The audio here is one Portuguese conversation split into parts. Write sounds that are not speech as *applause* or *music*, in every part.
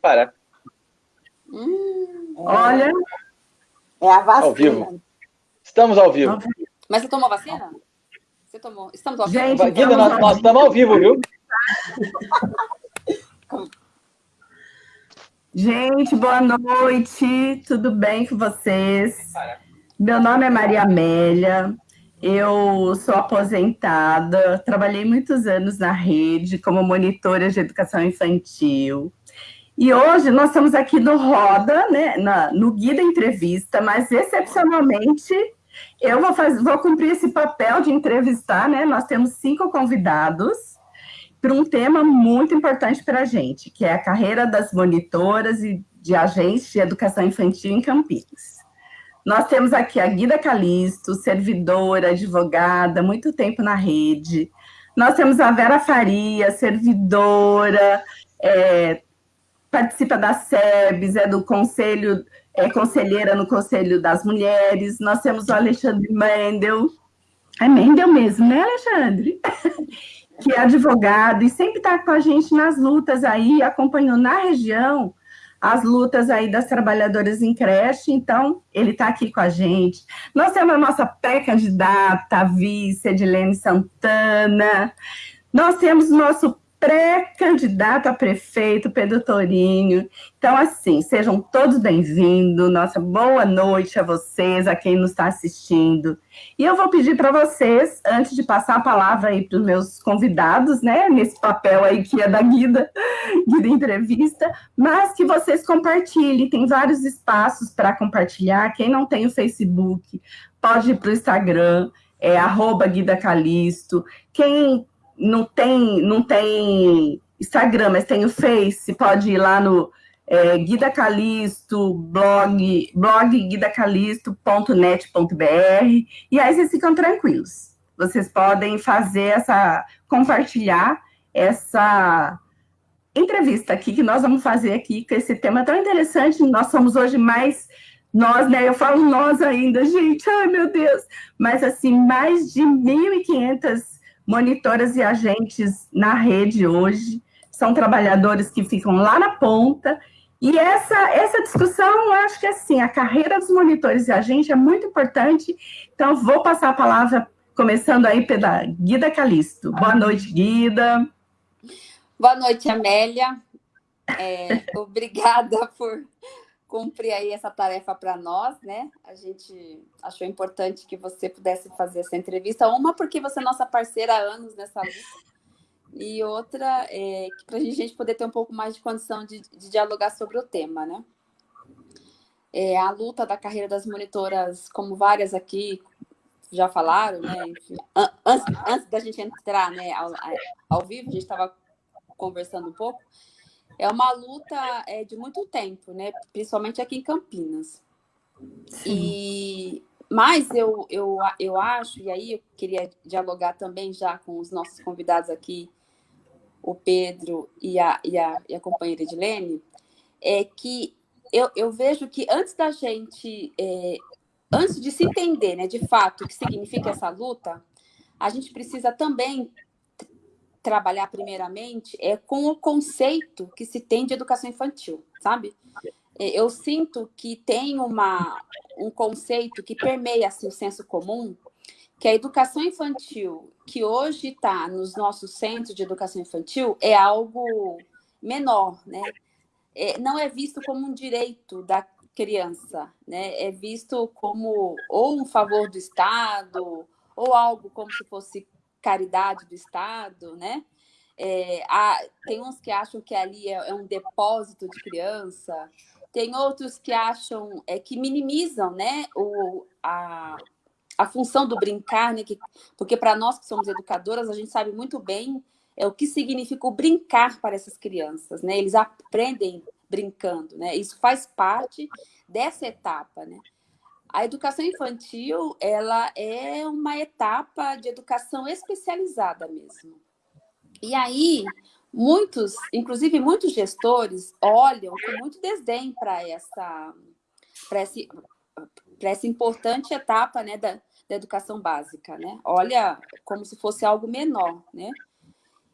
Para. Hum, Olha. É a vacina. Ao vivo. Estamos ao vivo. Mas você tomou vacina? Você tomou? Estamos ao vivo. Gente, Guida, nós, nós estamos ao vivo, viu? Gente, boa noite. Tudo bem com vocês? Meu nome é Maria Amélia. Eu sou aposentada, trabalhei muitos anos na rede como monitora de educação infantil. E hoje nós estamos aqui no Roda, né, na, no Guia Entrevista, mas excepcionalmente eu vou, vou cumprir esse papel de entrevistar, né? Nós temos cinco convidados para um tema muito importante para a gente, que é a carreira das monitoras e de agentes de educação infantil em Campinas. Nós temos aqui a Guida Calisto, servidora, advogada, muito tempo na rede. Nós temos a Vera Faria, servidora, é, participa da SEBS, é do Conselho, é conselheira no Conselho das Mulheres. Nós temos o Alexandre Mendel. É Mendel mesmo, né, Alexandre? *laughs* que é advogado e sempre está com a gente nas lutas aí, acompanhou na região as lutas aí das trabalhadoras em creche, então ele está aqui com a gente. Nós temos a nossa pré-candidata, a vice, Edilene Santana. Nós temos nosso pré-candidato a prefeito, Pedro Torinho. Então, assim, sejam todos bem-vindos. Nossa boa noite a vocês, a quem nos está assistindo. E eu vou pedir para vocês, antes de passar a palavra aí para os meus convidados, né, nesse papel aí que é da Guida, *laughs* Guida Entrevista, mas que vocês compartilhem. Tem vários espaços para compartilhar. Quem não tem o Facebook, pode ir para o Instagram, é arroba Guida Calisto. Quem não tem, não tem Instagram, mas tem o Face, pode ir lá no é, Guida Calisto, blog, blog guidacalisto.net.br, e aí vocês ficam tranquilos. Vocês podem fazer essa, compartilhar essa entrevista aqui que nós vamos fazer aqui, com esse tema tão interessante. Nós somos hoje mais nós, né? Eu falo nós ainda, gente, ai meu Deus! Mas assim, mais de 1.500 monitoras e agentes na rede hoje, são trabalhadores que ficam lá na ponta, e essa, essa discussão, eu acho que assim, a carreira dos monitores e agentes é muito importante, então vou passar a palavra, começando aí pela Guida Calisto. Boa noite, Guida. Boa noite, Amélia. É, *laughs* obrigada por cumprir aí essa tarefa para nós, né? A gente achou importante que você pudesse fazer essa entrevista. Uma, porque você é nossa parceira há anos nessa luta. E outra, é, para a gente poder ter um pouco mais de condição de, de dialogar sobre o tema, né? É, a luta da carreira das monitoras, como várias aqui já falaram, né? Enfim, antes, antes da gente entrar né, ao, ao vivo, a gente estava conversando um pouco é uma luta é, de muito tempo, né? Principalmente aqui em Campinas. Sim. E mas eu, eu, eu acho, e aí eu queria dialogar também já com os nossos convidados aqui, o Pedro e a, e a, e a companheira Edilene, é que eu, eu vejo que antes da gente, é, antes de se entender né, de fato o que significa essa luta, a gente precisa também trabalhar primeiramente é com o conceito que se tem de educação infantil, sabe? É, eu sinto que tem uma, um conceito que permeia assim, o senso comum, que a educação infantil, que hoje está nos nossos centros de educação infantil, é algo menor, né? É, não é visto como um direito da criança, né? É visto como ou um favor do Estado, ou algo como se fosse caridade do Estado, né? É, há, tem uns que acham que ali é, é, um depósito de criança, tem outros que acham é, que minimizam né, o, a, a função do brincar, né, que, porque para nós que somos educadoras, a gente sabe muito bem é, o que significa o brincar para essas crianças. Né? Eles aprendem brincando, né? isso faz parte dessa etapa. Né? A educação infantil, ela é uma etapa de educação especializada mesmo. E aí, muitos, inclusive muitos gestores, olham com muito desdém para essa, essa, essa importante etapa né, da, da educação básica, né? Olha como se fosse algo menor, né?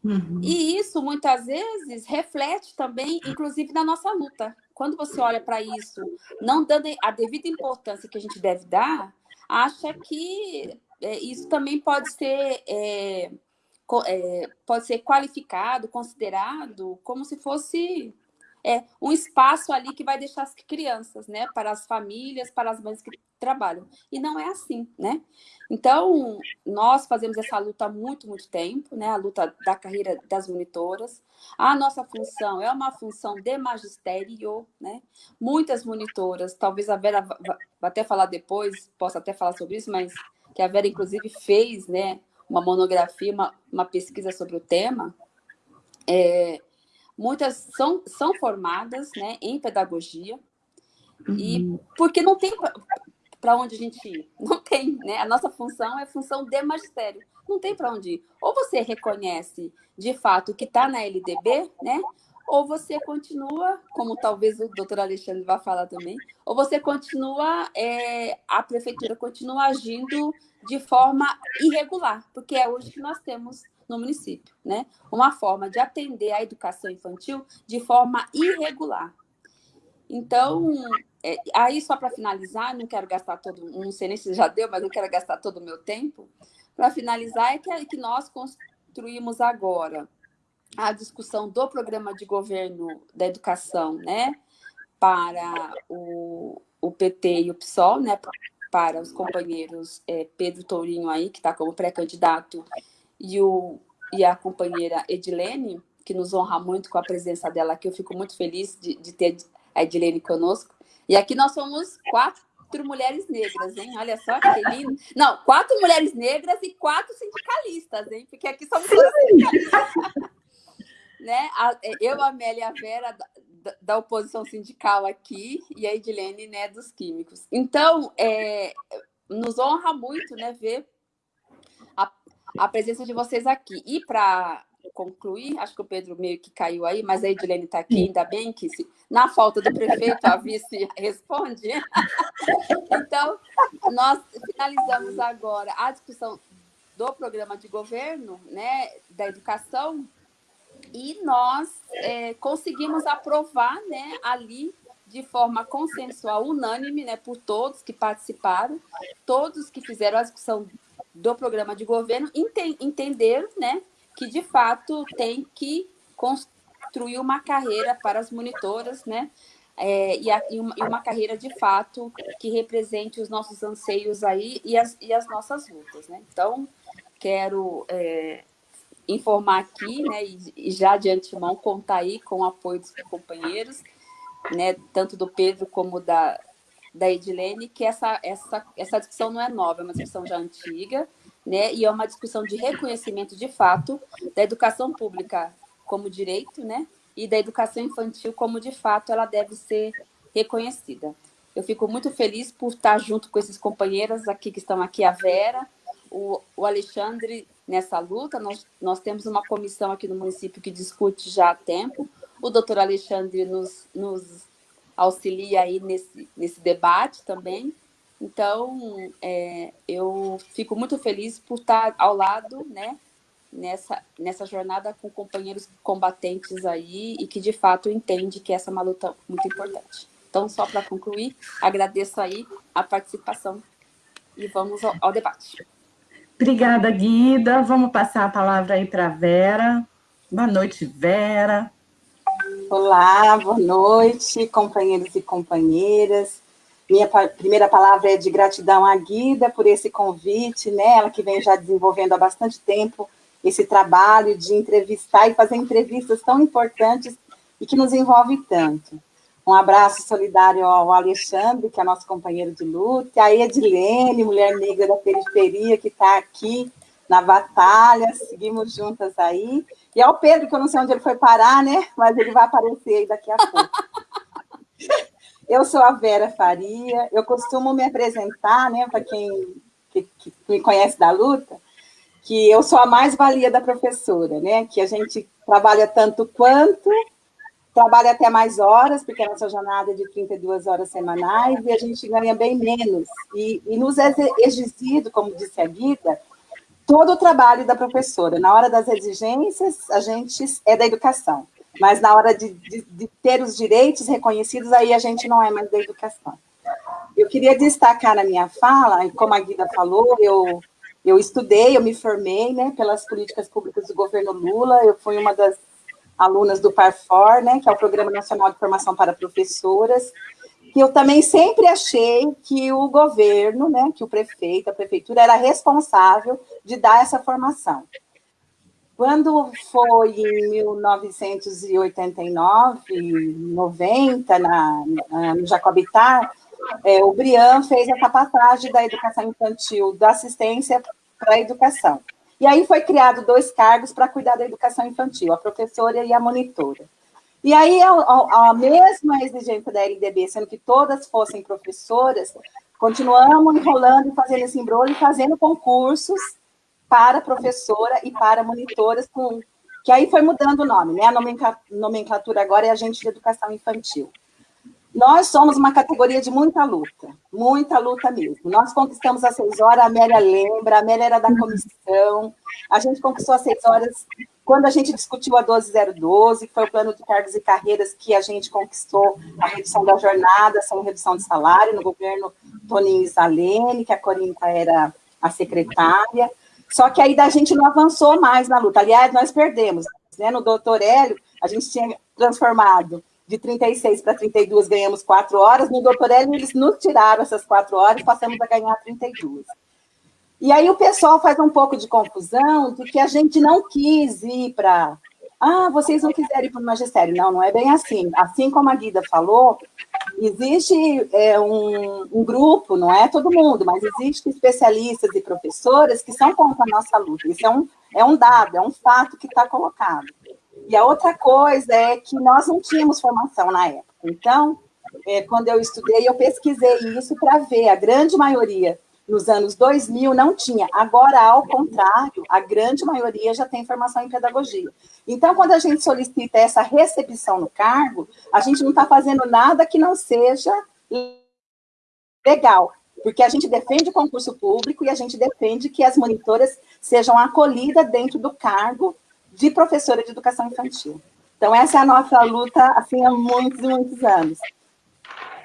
Uhum. E isso, muitas vezes, reflete também, inclusive, na nossa luta. Quando você olha para isso, não dando a devida importância que a gente deve dar, acha que é, isso também pode ser, é, é, pode ser qualificado, considerado como se fosse é, um espaço ali que vai deixar as crianças, né, para as famílias, para as mães que trabalham. E não é assim, né? Então, nós fazemos essa luta há muito, muito tempo, né? A luta da carreira das monitoras. A nossa função é uma função de magistério, né? Muitas monitoras, talvez a Vera vai até falar depois, possa até falar sobre isso, mas que a Vera, inclusive, fez, né? Uma monografia, uma, uma pesquisa sobre o tema. É, muitas são, são formadas né, em pedagogia, uhum. e porque não tem para onde a gente ir. *laughs* Não tem, né? A nossa função é função de magistério. Não tem para onde ir. Ou você reconhece de fato que está na LDB, né? Ou você continua, como talvez o doutor Alexandre vá falar também, ou você continua, é, a prefeitura continua agindo de forma irregular, porque é hoje que nós temos no município, né? Uma forma de atender a educação infantil de forma irregular. Então, é, aí só para finalizar, não quero gastar todo, não sei nem se já deu, mas não quero gastar todo o meu tempo. Para finalizar, é que, é que nós construímos agora a discussão do programa de governo da educação, né? Para o, o PT e o PSOL, né? Para os companheiros é, Pedro Tourinho aí, que está como pré-candidato, e, o, e a companheira Edilene, que nos honra muito com a presença dela aqui. Eu fico muito feliz de, de ter a Edilene conosco. E aqui nós somos quatro mulheres negras, hein? Olha só que lindo. Não, quatro mulheres negras e quatro sindicalistas, hein? Porque aqui somos todos sindicalistas. né? Eu, a Amélia e a Vera da, da, oposição sindical aqui e a Edilene, né, dos químicos. Então, é, nos honra muito, né, ver a, presença de vocês aqui. E para concluir, acho que o Pedro meio que caiu aí, mas a Edilene está aqui, ainda bem que se, na falta do prefeito a vice *laughs* responde. então, nós finalizamos agora a discussão do programa de governo né, da educação e nós é, conseguimos aprovar né, ali de forma consensual, unânime, né, por todos que participaram, todos que fizeram a discussão do programa de governo, ente né, que de fato tem que construir uma carreira para as monitoras, né? É, e, a, e, uma, e, uma, carreira de fato que represente os nossos anseios aí e as, e as nossas lutas, né? Então, quero é, informar aqui, né, e, e, já de antemão contar aí com o apoio dos companheiros, né, tanto do Pedro como da, da Edilene, que essa, essa, essa discussão não é nova, é uma discussão já antiga, né? E é uma discussão de reconhecimento de fato da educação pública como direito, né? E da educação infantil como de fato ela deve ser reconhecida. Eu fico muito feliz por estar junto com esses companheiros aqui que estão aqui, a Vera, o, o Alexandre nessa luta. Nós, nós temos uma comissão aqui no município que discute já há tempo. O doutor Alexandre nos, nos auxilia aí nesse, nesse debate também. Então, é, eu fico muito feliz por estar ao lado, né, nessa, nessa jornada com companheiros combatentes aí e que, de fato, entende que essa é uma luta muito importante. Então, só para concluir, agradeço aí a participação e vamos ao, ao debate. Obrigada, Guida. Vamos passar a palavra aí para a Vera. Boa noite, Vera. Olá, boa noite, companheiros e companheiras. Minha primeira palavra é de gratidão à Guida por esse convite, né? Ela que vem já desenvolvendo há bastante tempo esse trabalho de entrevistar e fazer entrevistas tão importantes e que nos envolve tanto. Um abraço solidário ao Alexandre, que é nosso companheiro de luta, a Edilene, mulher negra da periferia, que está aqui na batalha, seguimos juntas aí. E ao Pedro, que eu não sei onde ele foi parar, né? Mas ele vai aparecer aí daqui a pouco. *laughs* Eu sou a Vera Faria, eu costumo me apresentar, né, para quem que, que me conhece da luta, que eu sou a mais-valia da professora, né, que a gente trabalha tanto quanto, trabalha até mais horas, porque a nossa jornada é de 32 horas semanais, e a gente ganha bem menos. E, e nos é exigido, como disse a Guida, todo o trabalho da professora. Na hora das exigências, a gente é da educação, mas na hora de, de, de ter os direitos reconhecidos, aí a gente não é mais da educação. Eu queria destacar na minha fala, como a Guida falou, eu, eu estudei, eu me formei né, pelas políticas públicas do governo Lula, eu fui uma das alunas do PARFOR, né, que é o Programa Nacional de Formação para Professoras, que eu também sempre achei que o governo, né, que o prefeito, a prefeitura, era responsável de dar essa formação. Quando foi em 1989, 90, na, na, no Jacobitar, é, o Brian fez essa passagem da educação infantil, da assistência para a educação. E aí foi criado dois cargos para cuidar da educação infantil, a professora e a monitora. E aí a, a, a mesma exigência da LDB, sendo que todas fossem professoras, continuamos enrolando e fazendo esse embrulho, fazendo concursos para professora e para monitoras, com, que aí foi mudando o nome, né? A nomenclatura agora é agente de educação infantil. Nós somos uma categoria de muita luta, muita luta mesmo. Nós conquistamos as seis horas, a Amélia lembra, a Amélia era da comissão, a gente conquistou as seis horas quando a gente discutiu a 12012, que foi o plano de cargos e carreiras que a gente conquistou a redução da jornada, sem redução de salário, no governo Toninho Isalene, que a Corinta era a secretária, só que aí da gente não avançou mais na luta. Aliás, nós perdemos. Né? No doutor Hélio, a gente tinha transformado de 36 para 32 ganhamos quatro horas, no doutor Hélio eles nos tiraram essas quatro horas, passamos a ganhar 32. E aí o pessoal faz um pouco de confusão de que a gente não quis ir para... Ah, vocês não quiseram ir para o magistério. Não, não é bem assim. Assim como a Guida falou, existe é, um, um, grupo, não é todo mundo, mas existe especialistas e professoras que são contra a nossa luta. Isso é um, é um dado, é um fato que está colocado. E a outra coisa é que nós não tínhamos formação na época. Então, é, quando eu estudei, eu pesquisei isso para ver. A grande maioria, nos anos 2000, não tinha. Agora, ao contrário, a grande maioria já tem formação em pedagogia. Então, quando a gente solicita essa recepção no cargo, a gente não está fazendo nada que não seja legal, porque a gente defende o concurso público e a gente defende que as monitoras sejam acolhidas dentro do cargo de professora de educação infantil. Então, essa é a nossa luta, assim, há muitos e muitos anos.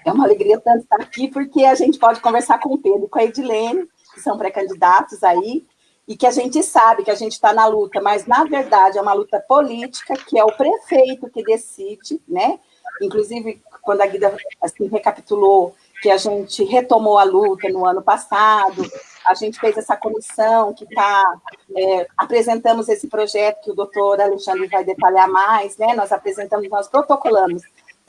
É uma alegria tanto estar aqui, porque a gente pode conversar com o Pedro e com a Edilene, que são pré-candidatos aí, e que a gente sabe que a gente está na luta, mas, na verdade, é uma luta política, que é o prefeito que decide, né? Inclusive, quando a Guida assim, recapitulou que a gente retomou a luta no ano passado, a gente fez essa comissão que está, é, apresentamos esse projeto que o doutor Alexandre vai detalhar mais, né? Nós apresentamos, nós protocolamos,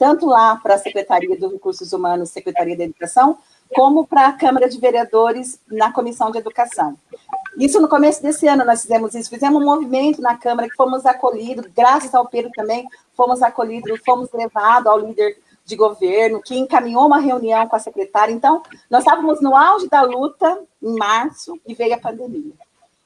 tanto lá para a Secretaria dos Recursos Humanos, Secretaria da Educação, como para a Câmara de Vereadores na Comissão de Educação. Isso no começo desse ano nós fizemos isso, fizemos um movimento na Câmara que fomos acolhidos, graças ao Pedro também, fomos acolhidos, fomos levados ao líder de governo, que encaminhou uma reunião com a secretária. Então, nós estávamos no auge da luta, em março, e veio a pandemia.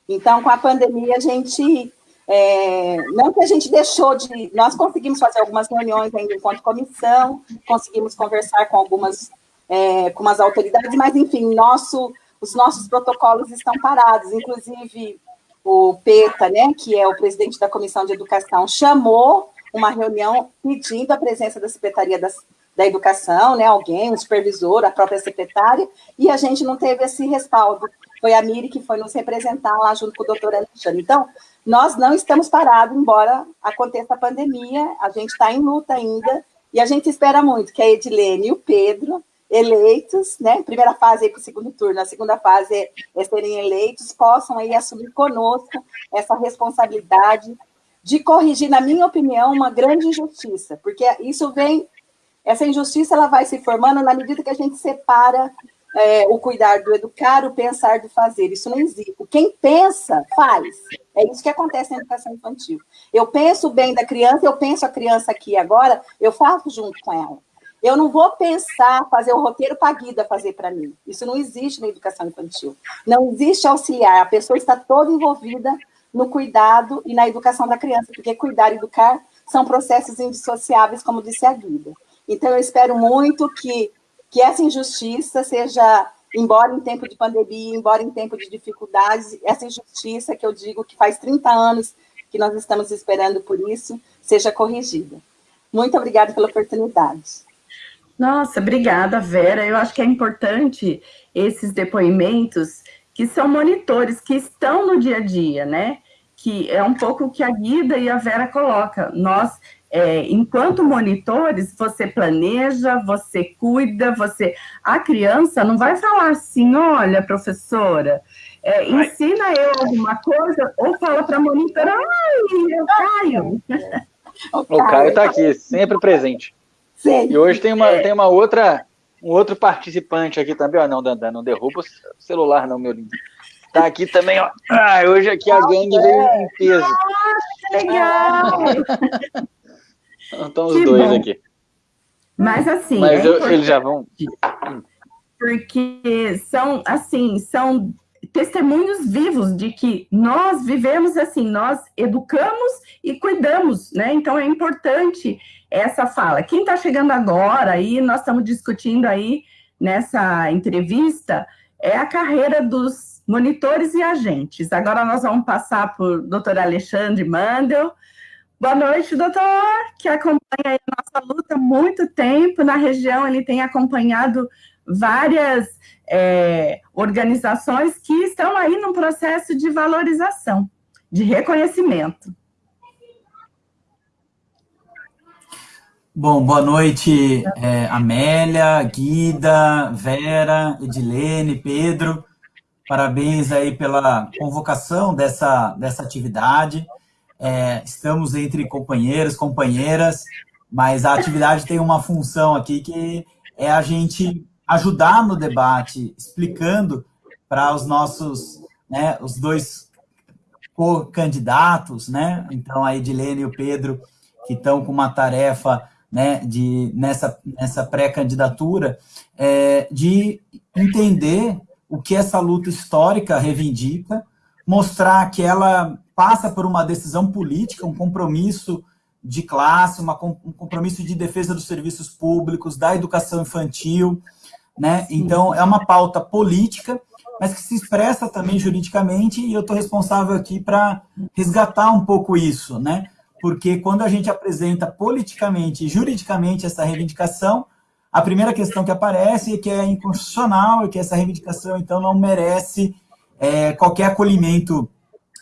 Então, com a pandemia, a gente... É, não que a gente deixou de... Nós conseguimos fazer algumas reuniões ainda enquanto comissão, conseguimos conversar com algumas é, com as autoridades, mas, enfim, nosso, os nossos protocolos estão parados. Inclusive, o PETA, né, que é o presidente da Comissão de Educação, chamou uma reunião pedindo a presença da Secretaria das, da Educação, né, alguém, um supervisor, a própria secretária, e a gente não teve esse respaldo. Foi a Miri que foi nos representar lá junto com o doutor Alexandre. Então, nós não estamos parados, embora aconteça a pandemia, a gente está em luta ainda, e a gente espera muito que a Edilene e o Pedro, eleitos, né, primeira fase para o segundo turno, a segunda fase é, é serem eleitos, possam aí assumir conosco essa responsabilidade de corrigir, na minha opinião, uma grande injustiça, porque isso vem, essa injustiça ela vai se formando na medida que a gente separa é, o cuidar do educar, o pensar do fazer, isso não existe. Quem pensa, faz. É isso que acontece na educação infantil. Eu penso bem da criança, eu penso a criança aqui agora, eu faço junto com ela. Eu não vou pensar, fazer o roteiro para a Guida fazer para mim. Isso não existe na educação infantil. Não existe auxiliar, a pessoa está toda envolvida no cuidado e na educação da criança, porque cuidar e educar são processos indissociáveis, como disse a Guida. Então, eu espero muito que, que essa injustiça seja embora em tempo de pandemia, embora em tempo de dificuldades, essa injustiça que eu digo que faz 30 anos que nós estamos esperando por isso, seja corrigida. Muito obrigada pela oportunidade. Nossa, obrigada, Vera. Eu acho que é importante esses depoimentos que são monitores, que estão no dia a dia, né? Que é um pouco o que a Guida e a Vera coloca. Nós, é, enquanto monitores, você planeja, você cuida, você... A criança não vai falar assim, olha, professora, é, ensina eu alguma coisa, ou fala para a monitora, ai, eu caio. O Caio está aqui, sempre presente. Sim. E hoje tem uma, tem uma outra, um outro participante aqui também. Ó, não, Dandan, não derruba o celular, não, meu lindo. Tá aqui também, ó. Ah, hoje aqui a gangue veio em peso. Nossa, legal! *laughs* Então os que dois bom. aqui. Mas assim. Mas é eu, eles já vão. Porque são, assim, são testemunhos vivos de que nós vivemos assim, nós educamos e cuidamos, né? Então é importante essa fala. Quem está chegando agora aí, nós estamos discutindo aí nessa entrevista, é a carreira dos monitores e agentes. Agora nós vamos passar por doutor Alexandre Mandel. Boa noite, doutor, que acompanha a nossa luta há muito tempo na região, ele tem acompanhado várias é, organizações que estão aí num processo de valorização, de reconhecimento. Bom, boa noite, é, Amélia, Guida, Vera, Edilene, Pedro. Parabéns aí pela convocação dessa, dessa atividade. É, estamos entre companheiros, companheiras, mas a atividade tem uma função aqui que é a gente ajudar no debate, explicando para os nossos, né, os dois candidatos, né? Então, a Edilene e o Pedro, que estão com uma tarefa né, de, nessa, nessa pré-candidatura, é, de entender o que essa luta histórica reivindica, mostrar que ela passa por uma decisão política, um compromisso de classe, uma, um compromisso de defesa dos serviços públicos, da educação infantil, né? Então, é uma pauta política, mas que se expressa também juridicamente, e eu estou responsável aqui para resgatar um pouco isso, né? Porque quando a gente apresenta politicamente e juridicamente essa reivindicação, a primeira questão que aparece é que é inconstitucional e que essa reivindicação, então, não merece é, qualquer acolhimento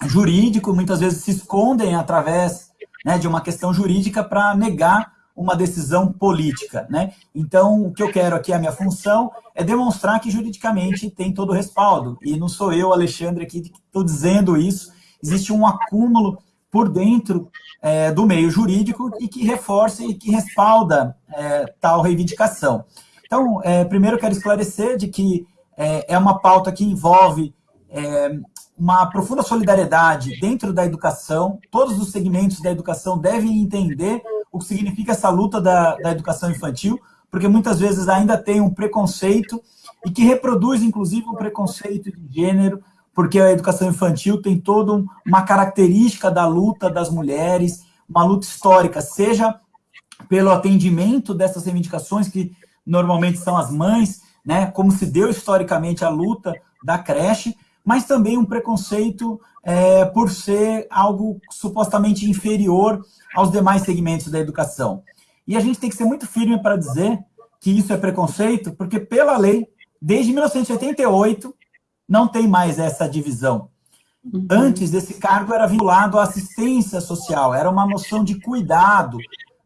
jurídico, muitas vezes se escondem através né, de uma questão jurídica para negar uma decisão política. Né? Então, o que eu quero aqui, a minha função, é demonstrar que juridicamente tem todo o respaldo. E não sou eu, Alexandre, aqui que estou dizendo isso. Existe um acúmulo por dentro é, do meio jurídico e que reforça e que respalda é, tal reivindicação. Então, é, primeiro quero esclarecer de que é, é uma pauta que envolve é, uma profunda solidariedade dentro da educação, todos os segmentos da educação devem entender o que significa essa luta da, da educação infantil, porque muitas vezes ainda tem um preconceito e que reproduz, inclusive, um preconceito de gênero, porque a educação infantil tem toda uma característica da luta das mulheres, uma luta histórica, seja pelo atendimento dessas reivindicações, que normalmente são as mães, né, como se deu historicamente a luta da creche, mas também um preconceito é, por ser algo supostamente inferior aos demais segmentos da educação. E a gente tem que ser muito firme para dizer que isso é preconceito, porque pela lei, desde 1988, não tem mais essa divisão. Uhum. Antes, esse cargo era vinculado à assistência social, era uma noção de cuidado,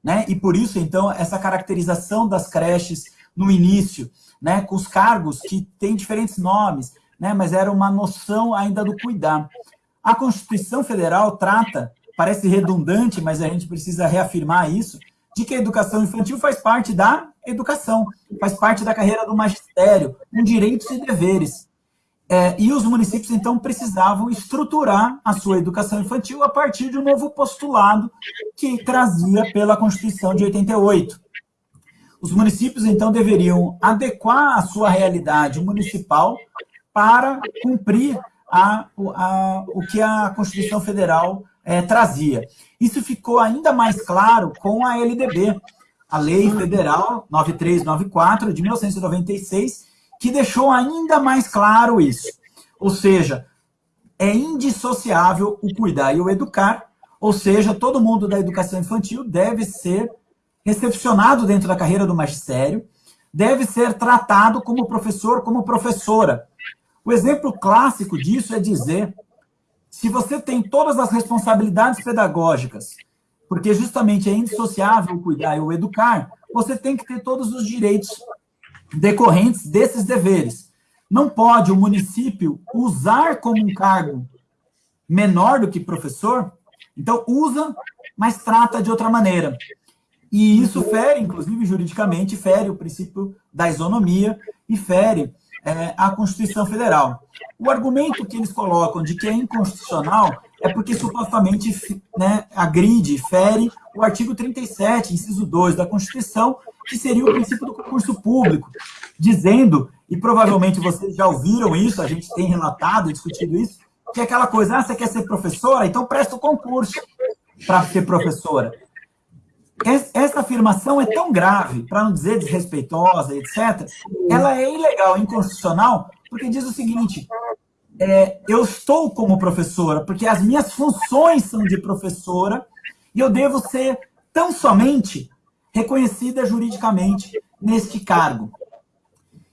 né? E por isso, então, essa caracterização das creches no início, né, com os cargos que têm diferentes nomes, né, mas era uma noção ainda do cuidar. A Constituição Federal trata parece redundante, mas a gente precisa reafirmar isso, de que a educação infantil faz parte da educação, faz parte da carreira do magistério, com direitos e deveres. É, e os municípios, então, precisavam estruturar a sua educação infantil a partir de um novo postulado que trazia pela Constituição de 88. Os municípios, então, deveriam adequar a sua realidade municipal para cumprir a, a, o que a Constituição Federal é, trazia. Isso ficou ainda mais claro com a LDB, a Lei Federal 9394 de 1996, que deixou ainda mais claro isso. Ou seja, é indissociável o cuidar e o educar, ou seja, todo mundo da educação infantil deve ser recepcionado dentro da carreira do magistério, deve ser tratado como professor, como professora. O exemplo clássico disso é dizer, se você tem todas as responsabilidades pedagógicas, porque justamente é indissociável cuidar e o educar, você tem que ter todos os direitos decorrentes desses deveres. Não pode o município usar como um cargo menor do que professor, então usa, mas trata de outra maneira. E isso fere, inclusive juridicamente, fere o princípio da isonomia e fere é, a Constituição Federal. O argumento que eles colocam de que é inconstitucional é porque supostamente né, agride, fere o artigo 37, inciso 2 da Constituição, que seria o princípio do concurso público, dizendo, e provavelmente vocês já ouviram isso, a gente tem relatado discutido isso, que é aquela coisa, ah, você quer ser professora? Então presta o concurso para ser professora. Essa afirmação é tão grave, para não dizer desrespeitosa, etc., ela é ilegal, inconstitucional, porque diz o seguinte, é, eu estou como professora, porque as minhas funções são de professora, e eu devo ser tão somente reconhecida juridicamente neste cargo.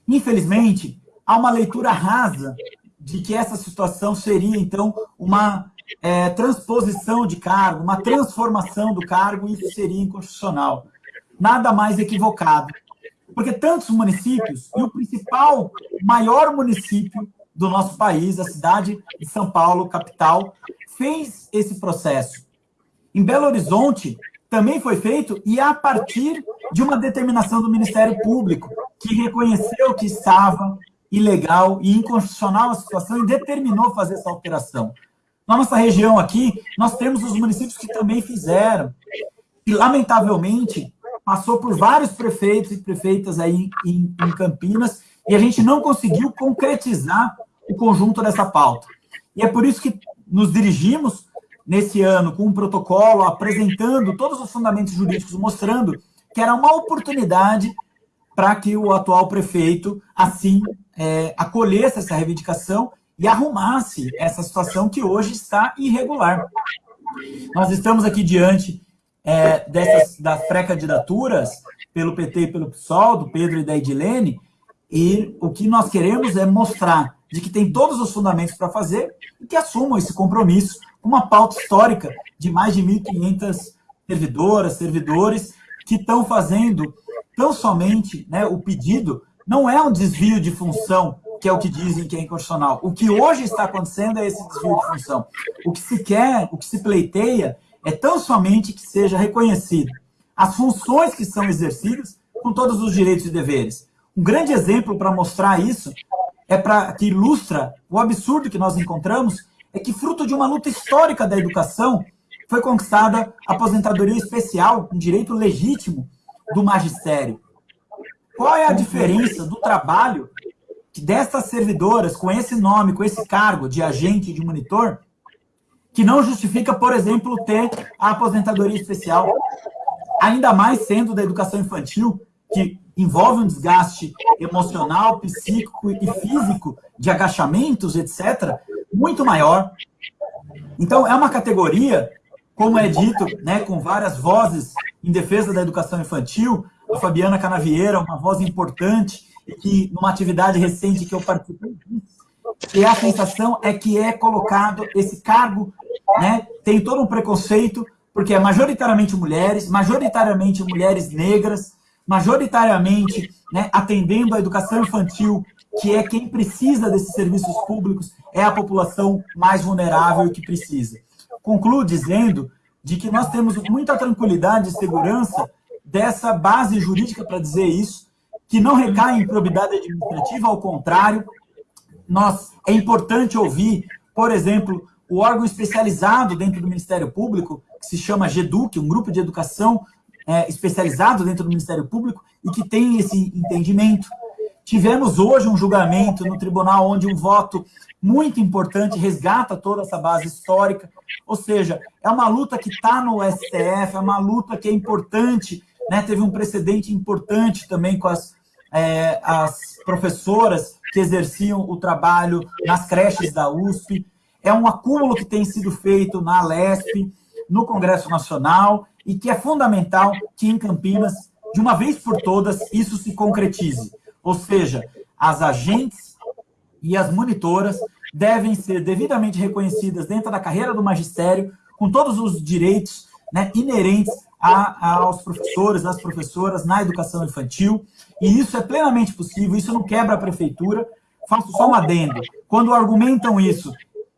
Infelizmente, há uma leitura rasa de que essa situação seria, então, uma é, transposição de cargo, uma transformação do cargo, isso seria inconstitucional. Nada mais equivocado. Porque tantos municípios, e o principal, maior município do nosso país, a cidade de São Paulo, capital, fez esse processo. Em Belo Horizonte, também foi feito, e a partir de uma determinação do Ministério Público, que reconheceu que estava ilegal e inconstitucional a situação e determinou fazer essa alteração. Na nossa região aqui, nós temos os municípios que também fizeram. E, lamentavelmente, passou por vários prefeitos e prefeitas aí em, em Campinas, e a gente não conseguiu concretizar o conjunto dessa pauta. E é por isso que nos dirigimos nesse ano com um protocolo apresentando todos os fundamentos jurídicos, mostrando que era uma oportunidade para que o atual prefeito, assim, é, acolhesse essa reivindicação e arrumasse essa situação que hoje está irregular. Nós estamos aqui diante é, dessas, das pré-candidaturas pelo PT e pelo PSOL, do Pedro e da Edilene, e o que nós queremos é mostrar de que tem todos os fundamentos para fazer e que assumam esse compromisso com uma pauta histórica de mais de 1.500 servidoras, servidores, que estão fazendo tão somente né, o pedido, não é um desvio de função que é o que dizem que é inconstitucional. O que hoje está acontecendo é esse desvio de função. O que se quer, o que se pleiteia, é tão somente que seja reconhecido as funções que são exercidas com todos os direitos e deveres. Um grande exemplo para mostrar isso é para que ilustra o absurdo que nós encontramos é que fruto de uma luta histórica da educação foi conquistada a aposentadoria especial, um direito legítimo do magistério. Qual é a diferença do trabalho dessas servidoras, com esse nome, com esse cargo de agente de monitor, que não justifica, por exemplo, ter a aposentadoria especial, ainda mais sendo da educação infantil, que envolve um desgaste emocional, psíquico e físico, de agachamentos, etc., muito maior. Então, é uma categoria, como é dito, né, com várias vozes em defesa da educação infantil, a Fabiana Canavieira, uma voz importante, que numa atividade recente que eu participei, e a sensação é que é colocado esse cargo, né, tem todo um preconceito, porque é majoritariamente mulheres, majoritariamente mulheres negras, majoritariamente né, atendendo a educação infantil, que é quem precisa desses serviços públicos, é a população mais vulnerável que precisa. Concluo dizendo de que nós temos muita tranquilidade e segurança dessa base jurídica para dizer isso, que não recai em probidade administrativa, ao contrário, nós, é importante ouvir, por exemplo, o órgão especializado dentro do Ministério Público, que se chama GEDUC, um grupo de educação é, especializado dentro do Ministério Público e que tem esse entendimento. Tivemos hoje um julgamento no tribunal onde um voto muito importante resgata toda essa base histórica, ou seja, é uma luta que está no STF, é uma luta que é importante, né? teve um precedente importante também com as é, as professoras que exerciam o trabalho nas creches da USP. É um acúmulo que tem sido feito na Lesp, no Congresso Nacional, e que é fundamental que em Campinas, de uma vez por todas, isso se concretize. Ou seja, as agentes e as monitoras devem ser devidamente reconhecidas dentro da carreira do magistério, com todos os direitos né, inerentes a, aos professores, às professoras na educação infantil, e isso é plenamente possível, isso não quebra a prefeitura. Faço só um adendo. Quando argumentam isso,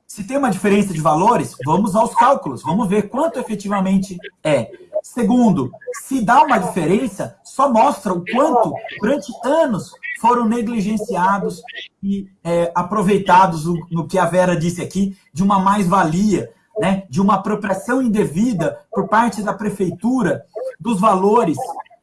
se tem uma diferença de valores, vamos aos cálculos, vamos ver quanto efetivamente é. Segundo, se dá uma diferença, só mostra o quanto, durante anos, foram negligenciados e é, aproveitados, no, no que a Vera disse aqui, de uma mais-valia, né, de uma apropriação indevida por parte da prefeitura dos valores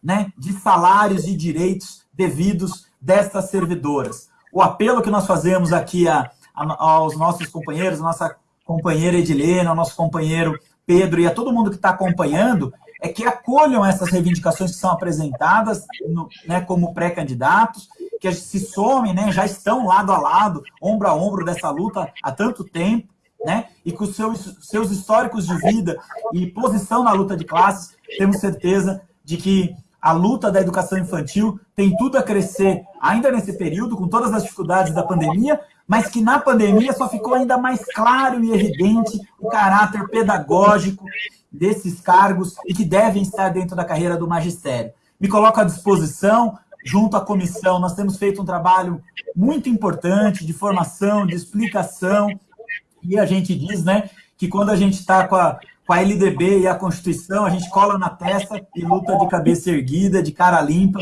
né, de salários e direitos devidos destas servidoras. O apelo que nós fazemos aqui a, a, aos nossos companheiros, nossa companheira Edilene, ao nosso companheiro Pedro e a todo mundo que está acompanhando, é que acolham essas reivindicações que são apresentadas no, né, como pré-candidatos, que se somem, né, já estão lado a lado, ombro a ombro dessa luta há tanto tempo, né, e com seus, seus históricos de vida e posição na luta de classes, temos certeza de que a luta da educação infantil tem tudo a crescer ainda nesse período, com todas as dificuldades da pandemia, mas que na pandemia só ficou ainda mais claro e evidente o caráter pedagógico desses cargos e que devem estar dentro da carreira do magistério. Me coloco à disposição, junto à comissão, nós temos feito um trabalho muito importante de formação, de explicação, e a gente diz né, que quando a gente está com a, com a LDB e a Constituição, a gente cola na testa e luta de cabeça erguida, de cara limpa,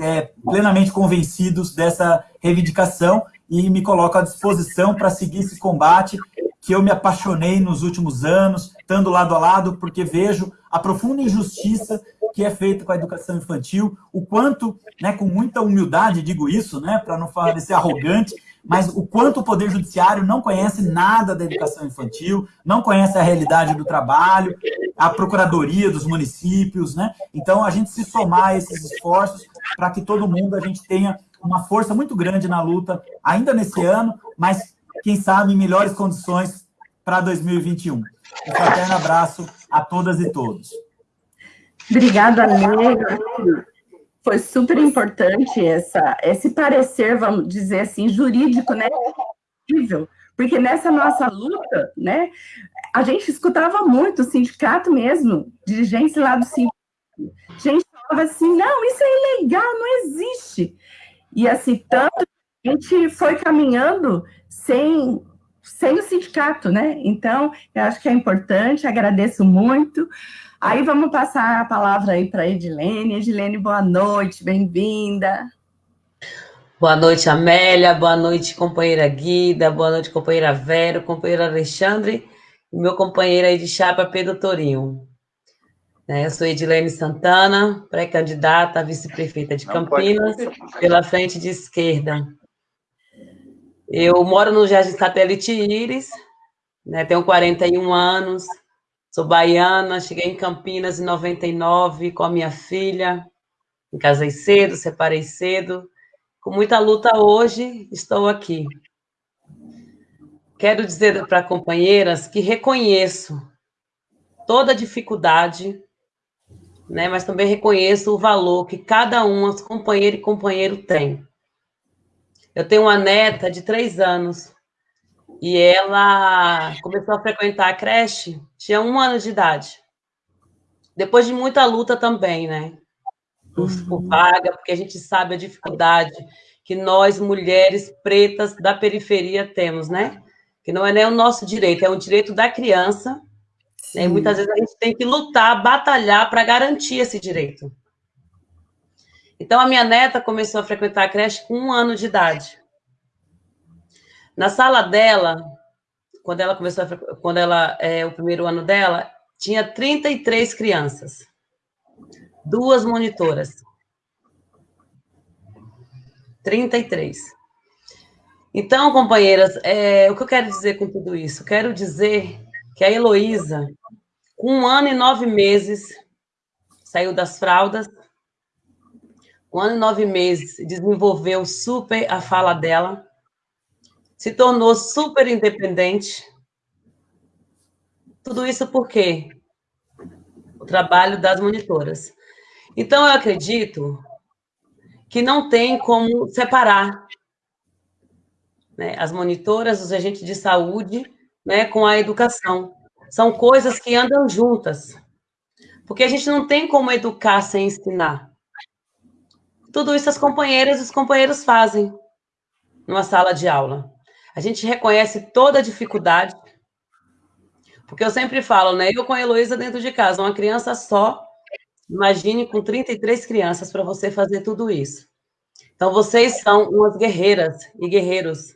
é, plenamente convencidos dessa reivindicação e me coloco à disposição para seguir esse combate que eu me apaixonei nos últimos anos, estando lado a lado, porque vejo a profunda injustiça que é feita com a educação infantil, o quanto, né, com muita humildade digo isso, né, para não parecer arrogante, mas o quanto o Poder Judiciário não conhece nada da educação infantil, não conhece a realidade do trabalho, a Procuradoria dos municípios, né? Então, a gente se somar esses esforços para que todo mundo, a gente tenha uma força muito grande na luta, ainda nesse ano, mas quem sabe, em melhores condições para 2021. Um fraterno abraço a todas e todos. Obrigada, Amiga. Foi super importante essa, esse parecer, vamos dizer assim, jurídico, né? Porque nessa nossa luta, né, a gente escutava muito o sindicato mesmo, dirigentes lá do sindicato. A gente falava assim, não, isso é ilegal, não existe. E assim, tanto a gente foi caminhando sem, sem o sindicato, né? Então, eu acho que é importante, agradeço muito. Aí vamos passar a palavra aí para a Edilene. Edilene, boa noite, bem-vinda. Boa noite, Amélia, boa noite, companheira Guida, boa noite, companheira Vero, companheiro Alexandre e meu companheiro aí de chapa, Pedro Torinho. É, eu sou Edilene Santana, pré-candidata a vice-prefeita de Campinas, pela frente de esquerda. Eu moro no Jardim Satélite Íris, né, tenho 41 anos, sou baiana, cheguei em Campinas em 99 com a minha filha, me casei cedo, separei cedo, com muita luta hoje, estou aqui. Quero dizer para companheiras que reconheço toda a dificuldade, né, mas também reconheço o valor que cada uma, companheira e companheiro, tem. Eu tenho uma neta de três anos e ela começou a frequentar a creche, tinha um ano de idade. Depois de muita luta também, né? Por, uhum. por vaga, porque a gente sabe a dificuldade que nós, mulheres pretas da periferia, temos, né? Que não é nem o nosso direito, é um direito da criança. Né? E muitas vezes a gente tem que lutar, batalhar para garantir esse direito. Então, a minha neta começou a frequentar a creche com um ano de idade. Na sala dela, quando ela começou, a, quando ela, é, o primeiro ano dela, tinha 33 crianças, duas monitoras. 33. Então, companheiras, é, o que eu quero dizer com tudo isso? Quero dizer que a Heloísa, com um ano e nove meses, saiu das fraldas, um ano e nove meses, desenvolveu super a fala dela, se tornou super independente. Tudo isso por quê? O trabalho das monitoras. Então, eu acredito que não tem como separar né, as monitoras, os agentes de saúde, né, com a educação. São coisas que andam juntas. Porque a gente não tem como educar sem ensinar. Tudo isso as companheiras e os companheiros fazem numa sala de aula. A gente reconhece toda a dificuldade, porque eu sempre falo, né? Eu com a Heloísa dentro de casa, uma criança só, imagine com 33 crianças para você fazer tudo isso. Então, vocês são umas guerreiras e guerreiros.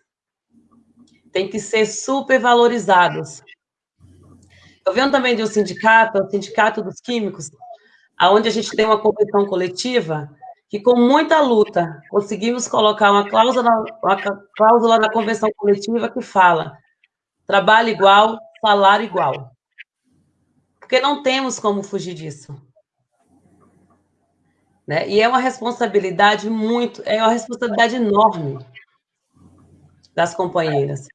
Tem que ser super valorizados. Eu venho também de um sindicato, o Sindicato dos Químicos, aonde a gente tem uma convenção coletiva que com muita luta conseguimos colocar uma cláusula, uma cláusula na convenção coletiva que fala trabalho igual, salário igual. Porque não temos como fugir disso. Né? E é uma responsabilidade muito, é uma responsabilidade enorme das companheiras.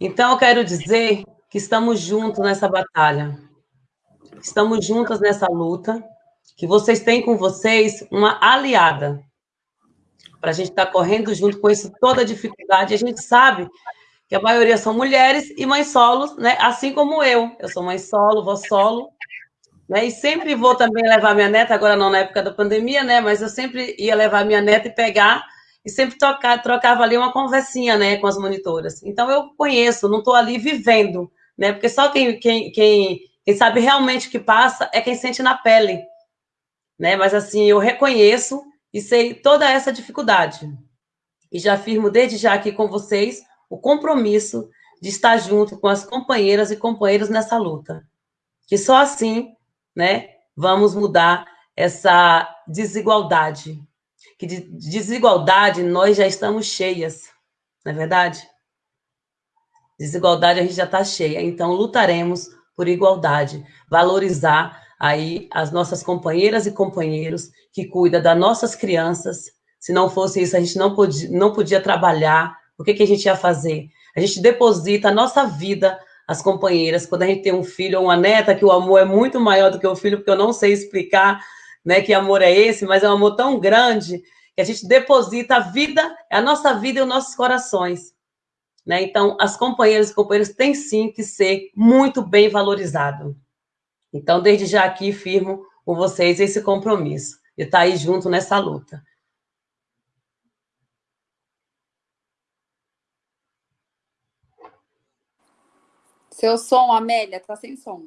Então, eu quero dizer que estamos juntos nessa batalha, estamos juntas nessa luta, que vocês têm com vocês uma aliada para a gente estar tá correndo junto com isso, toda a dificuldade. A gente sabe que a maioria são mulheres e mães solos, né? Assim como eu. Eu sou mãe solo, vou solo, né? E sempre vou também levar minha neta, agora não na época da pandemia, né? Mas eu sempre ia levar minha neta e pegar e sempre tocar, trocava ali uma conversinha, né, com as monitoras. Então eu conheço, não estou ali vivendo, né? Porque só quem, quem, quem, quem sabe realmente o que passa é quem sente na pele né? Mas assim, eu reconheço e sei toda essa dificuldade. E já afirmo desde já aqui com vocês o compromisso de estar junto com as companheiras e companheiros nessa luta. Que só assim, né, vamos mudar essa desigualdade. Que de desigualdade nós já estamos cheias, não é verdade? Desigualdade a gente já está cheia, então lutaremos por igualdade, valorizar aí as nossas companheiras e companheiros que cuidam das nossas crianças. Se não fosse isso, a gente não podia, não podia trabalhar. O que, que a gente ia fazer? A gente deposita a nossa vida às companheiras. Quando a gente tem um filho ou uma neta, que o amor é muito maior do que o filho, porque eu não sei explicar né, que amor é esse, mas é um amor tão grande que a gente deposita a vida, a nossa vida e os nossos corações. Né? Então, as companheiras e companheiros têm sim que ser muito bem valorizados. Então, desde já aqui, firmo com vocês esse compromisso de estar aí junto nessa luta. Seu som, Amélia, tá sem som.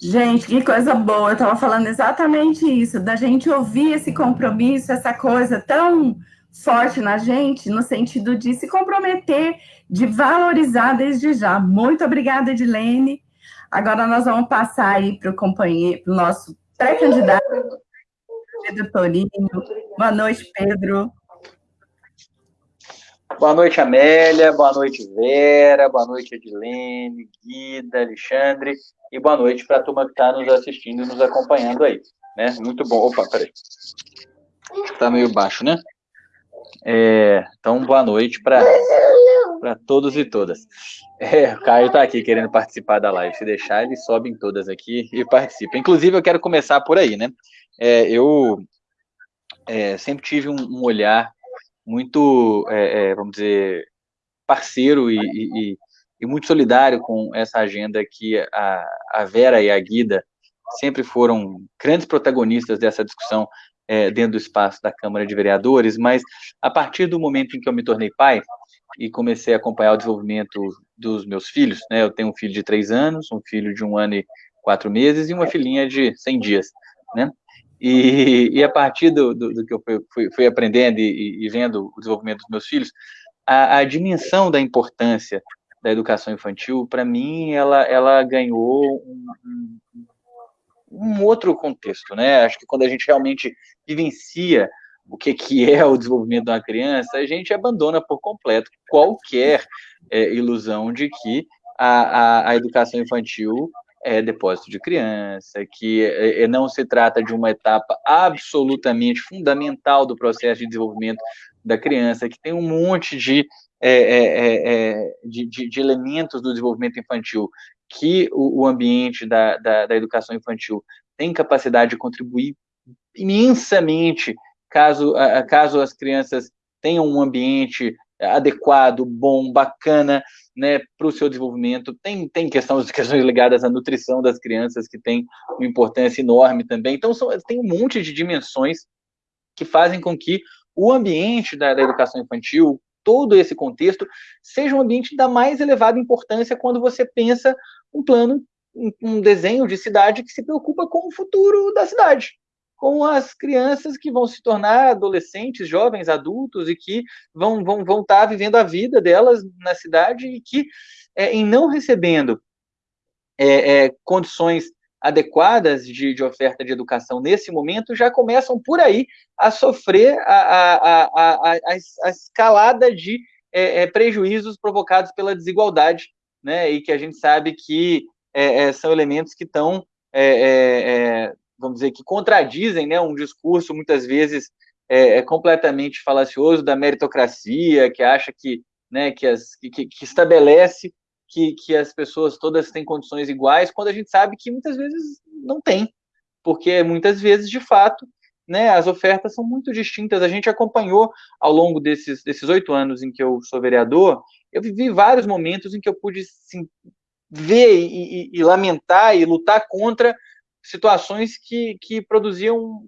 Gente, que coisa boa. Eu estava falando exatamente isso, da gente ouvir esse compromisso, essa coisa tão forte na gente, no sentido de se comprometer, de valorizar desde já. Muito obrigada, Edilene. Agora nós vamos passar aí para o companheiro, para o nosso pré-candidato, Pedro Torinho. Boa noite, Pedro. Boa noite, Amélia. Boa noite, Vera. Boa noite, Edilene, Guida, Alexandre. E boa noite para a turma que está nos assistindo e nos acompanhando aí. Né? Muito bom. Opa, peraí. Está meio baixo, né? É, então, boa noite para todos e todas. É, o Caio está aqui querendo participar da live. Se deixar, ele sobe em todas aqui e participa. Inclusive, eu quero começar por aí, né? É, eu é, sempre tive um, um olhar muito, é, é, vamos dizer, parceiro e, e, e, muito solidário com essa agenda que a, a Vera e a Guida sempre foram grandes protagonistas dessa discussão é, dentro do espaço da Câmara de Vereadores, mas a partir do momento em que eu me tornei pai e comecei a acompanhar o desenvolvimento dos meus filhos, né, eu tenho um filho de três anos, um filho de um ano e quatro meses e uma filhinha de 100 dias, né, e, e a partir do, do, do que eu fui, fui aprendendo e, e, vendo o desenvolvimento dos meus filhos, a, a dimensão da importância da educação infantil, para mim, ela, ela ganhou um, um, outro contexto, né? Acho que quando a gente realmente vivencia o que, que é o desenvolvimento de uma criança, a gente abandona por completo qualquer é, ilusão de que a, a, a educação infantil é depósito de criança, que é, é, não se trata de uma etapa absolutamente fundamental do processo de desenvolvimento da criança, que tem um monte de, é, é, é de, de, de, elementos do desenvolvimento infantil que o, o ambiente da, da, da, educação infantil tem capacidade de contribuir imensamente caso, caso as crianças tenham um ambiente adequado, bom, bacana, né, para o seu desenvolvimento. Tem, tem questões, *laughs* questões ligadas à nutrição das crianças, que tem uma importância enorme também. Então, são, tem um monte de dimensões que fazem com que o ambiente da, da educação infantil, todo esse contexto, seja um ambiente da mais elevada importância quando você pensa um plano, um, um desenho de cidade que se preocupa com o futuro da cidade com as crianças que vão se tornar adolescentes, jovens, adultos e que vão vão vão estar tá vivendo a vida delas na cidade e que é, em não recebendo é, é, condições adequadas de, de, oferta de educação nesse momento já começam por aí a sofrer a, a, a, a escalada de é, é, prejuízos provocados pela desigualdade, né? E que a gente sabe que é, são elementos que estão vamos dizer, que contradizem né, um discurso muitas vezes é, é completamente falacioso da meritocracia, que acha que, né, que, as, que, que estabelece que, que as pessoas todas têm condições iguais, quando a gente sabe que muitas vezes não tem, porque muitas vezes, de fato, né, as ofertas são muito distintas. A gente acompanhou ao longo desses oito anos em que eu sou vereador, eu vivi vários momentos em que eu pude ver e, e, e lamentar e lutar contra situações que, que produziam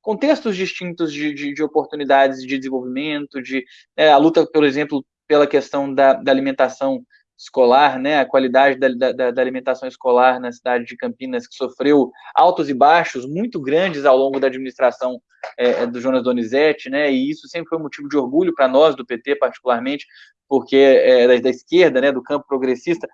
contextos distintos de, de, de oportunidades de desenvolvimento, de é, a luta, por exemplo, pela questão da, da alimentação escolar, né, a qualidade da, da, da, alimentação escolar na cidade de Campinas, que sofreu altos e baixos muito grandes ao longo da administração é, do Jonas Donizete, né, e isso sempre foi um motivo de orgulho para nós, do PT particularmente, porque é, da, da, esquerda, né, do campo progressista,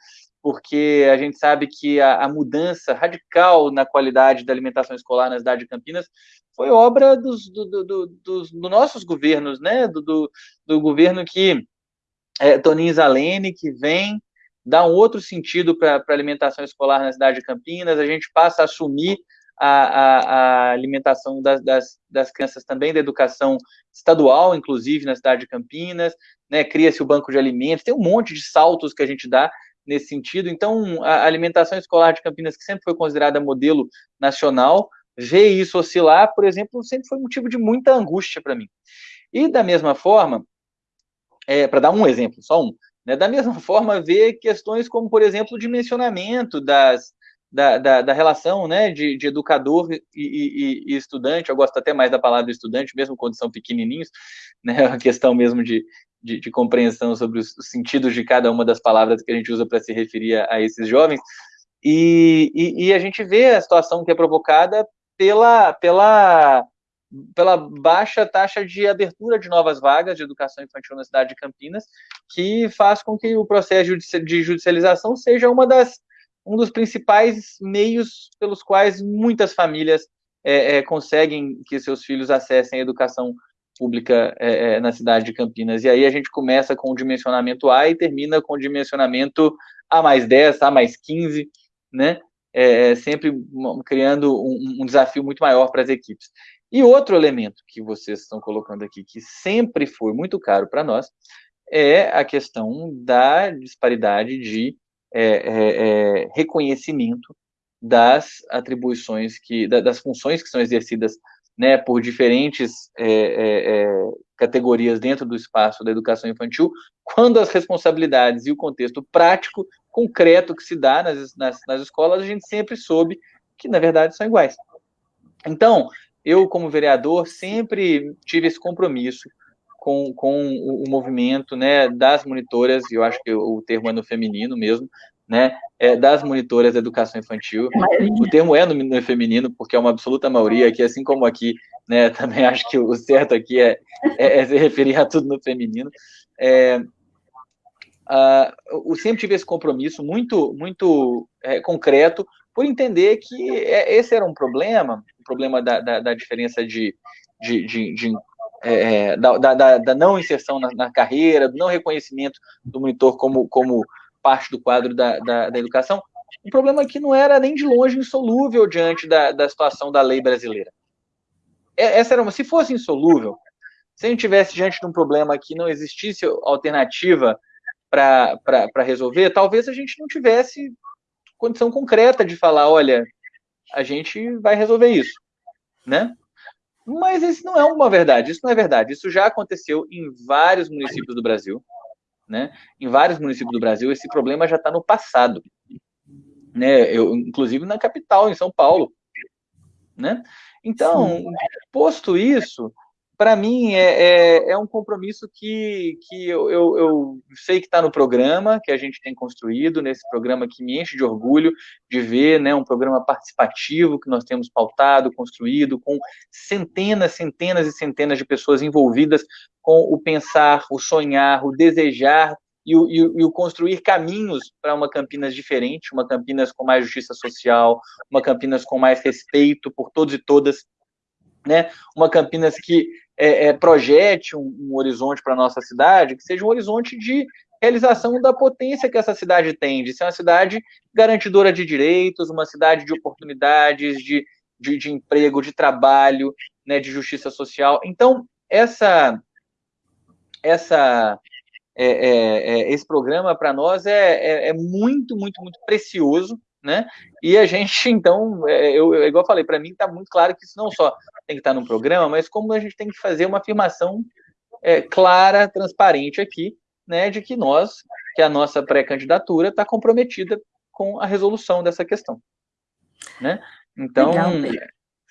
porque a gente sabe que a, a, mudança radical na qualidade da alimentação escolar na cidade de Campinas foi obra dos, do, do, do, dos, dos nossos governos, né? Do, governo que é, Toninho Zalene, que vem dar um outro sentido para a alimentação escolar na cidade de Campinas, a gente passa a assumir a, a, a alimentação das, das, das, crianças também da educação estadual, inclusive na cidade de Campinas, né, cria-se o banco de alimentos, tem um monte de saltos que a gente dá nesse sentido. Então, a alimentação escolar de Campinas, que sempre foi considerada modelo nacional, ver isso oscilar, por exemplo, sempre foi motivo de muita angústia para mim. E da mesma forma, é, para dar um exemplo, só um, né, da mesma *laughs* forma, ver questões como, por exemplo, o dimensionamento das, da, da, da relação né, de, de educador e, e, e, estudante, eu gosto até mais da palavra estudante, mesmo quando são pequenininhos, *laughs* né, a questão mesmo de, de, de, compreensão sobre os, sentidos de cada uma das palavras que a gente usa para se referir a, a, esses jovens, e, e, e, a gente vê a situação que é provocada pela, pela, pela baixa taxa de abertura de novas vagas de educação infantil na cidade de Campinas, que faz com que o processo de judicialização seja uma das, um dos principais meios pelos quais muitas famílias é, é, conseguem que seus filhos acessem a educação pública é, é, na cidade de Campinas. E aí a gente começa com o dimensionamento A e termina com o dimensionamento A mais 10, A mais 15, né? É, é, sempre criando um, um desafio muito maior para as equipes. E outro elemento que vocês estão colocando aqui, que sempre foi muito caro para nós, é a questão da disparidade de é, é, é reconhecimento das atribuições que, das funções que são exercidas né, por diferentes é, é, é, categorias dentro do espaço da educação infantil, quando as responsabilidades e o contexto prático, concreto que se dá nas, nas, nas escolas, a gente sempre soube que, na verdade, são iguais. Então, eu, como vereador, sempre tive esse compromisso com, com o, o movimento né, das monitoras, e eu acho que o termo é no feminino mesmo, né, é, das monitoras da educação infantil. O termo é no, no, feminino, porque é uma absoluta maioria, que assim como aqui, né, *laughs* também acho que o certo aqui é, é, é se referir a tudo no feminino. Uh, eu sempre tive esse compromisso muito, muito é, concreto por entender que é, esse era um problema, o problema da, da, da diferença de, de, de, de é, da, da, da, não inserção na, na, carreira, do não reconhecimento do monitor como, como parte do quadro da, da, da educação, um problema que não era nem de longe insolúvel diante da, da situação da lei brasileira. É, essa era uma, se fosse insolúvel, se a gente tivesse diante de um problema que não existisse alternativa para resolver, talvez a gente não tivesse condição concreta de falar, olha, a gente vai resolver isso, né? Mas isso não é uma verdade, isso não é verdade. Isso já aconteceu em vários municípios do Brasil, né? Em vários municípios do Brasil, esse problema já está no passado, né? Eu, inclusive na capital, em São Paulo, né? Então, posto isso, para mim é, é, é, um compromisso que, que eu, eu, eu sei que está no programa, que a gente tem construído, nesse programa que me enche de orgulho de ver, né, um programa participativo que nós temos pautado, construído, com centenas, centenas e centenas de pessoas envolvidas com o pensar, o sonhar, o desejar e o, e, e o, construir caminhos para uma Campinas diferente, uma Campinas com mais justiça social, uma Campinas com mais respeito por todos e todas, né? Uma Campinas que é, é, projete um, um horizonte para a nossa cidade, que seja um horizonte de realização da potência que essa cidade tem, de ser uma cidade garantidora de direitos, uma cidade de oportunidades, de, de, de emprego, de trabalho, né, de justiça social. Então, essa, essa, é, é, é esse programa para nós é, é, é, muito, muito, muito precioso, né? E a gente, *laughs* então, é, eu, eu igual eu falei, para mim está muito claro que isso não só tem que estar no programa, mas como a gente tem que fazer uma afirmação é, clara, transparente aqui, né, de que nós, que a nossa pré-candidatura está comprometida com a resolução dessa questão, né? Então, Legal.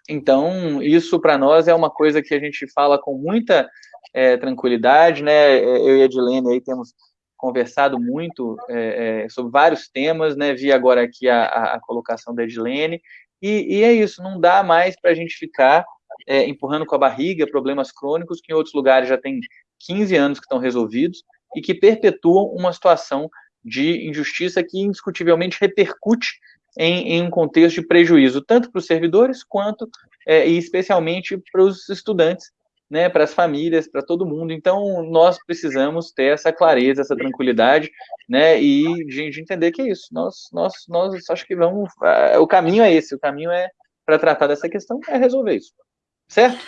então isso para nós é uma coisa que a gente fala com muita é, tranquilidade, né? Eu e a Edilene aí temos conversado muito é, é, sobre vários temas, né? Vi agora aqui a, a, colocação da Edilene, e, e, é isso, não dá mais para a gente ficar é, empurrando com a barriga problemas crônicos que em outros lugares já tem 15 anos que estão resolvidos e que perpetuam uma situação de injustiça que indiscutivelmente repercute em, em um contexto de prejuízo, tanto para os servidores quanto é, e especialmente para os estudantes né, para as famílias, para todo mundo. Então, nós precisamos ter essa clareza, essa tranquilidade, né, e de, de entender que é isso. Nós, nós, nós acho que vamos. Uh, o caminho é esse, o caminho é para tratar dessa questão é resolver isso, certo?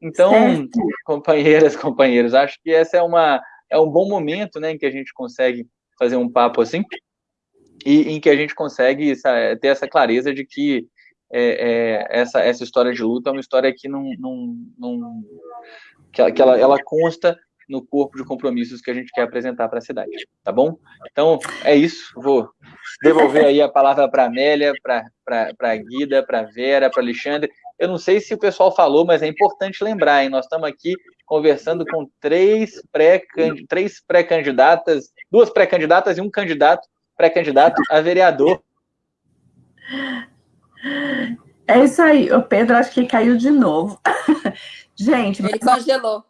Então, certo. companheiras, *laughs* companheiros, acho que essa é uma é um bom momento, né, em que a gente consegue fazer um papo assim e em que a gente consegue ter essa clareza de que é, é, essa, essa história de luta é uma história que não, não, não que, ela, que ela, ela consta no corpo de compromissos que a gente quer apresentar para a cidade, tá bom? Então, é isso, vou devolver aí a palavra para a Amélia, para a Guida, para a Vera, para Alexandre. Eu não sei se o pessoal falou, mas é importante lembrar, hein? Nós estamos aqui conversando com três pré-candidatas, pré duas pré-candidatas e um candidato pré-candidato a vereador é isso aí. O Pedro acho que caiu de novo. *laughs* Gente. Ele congelou.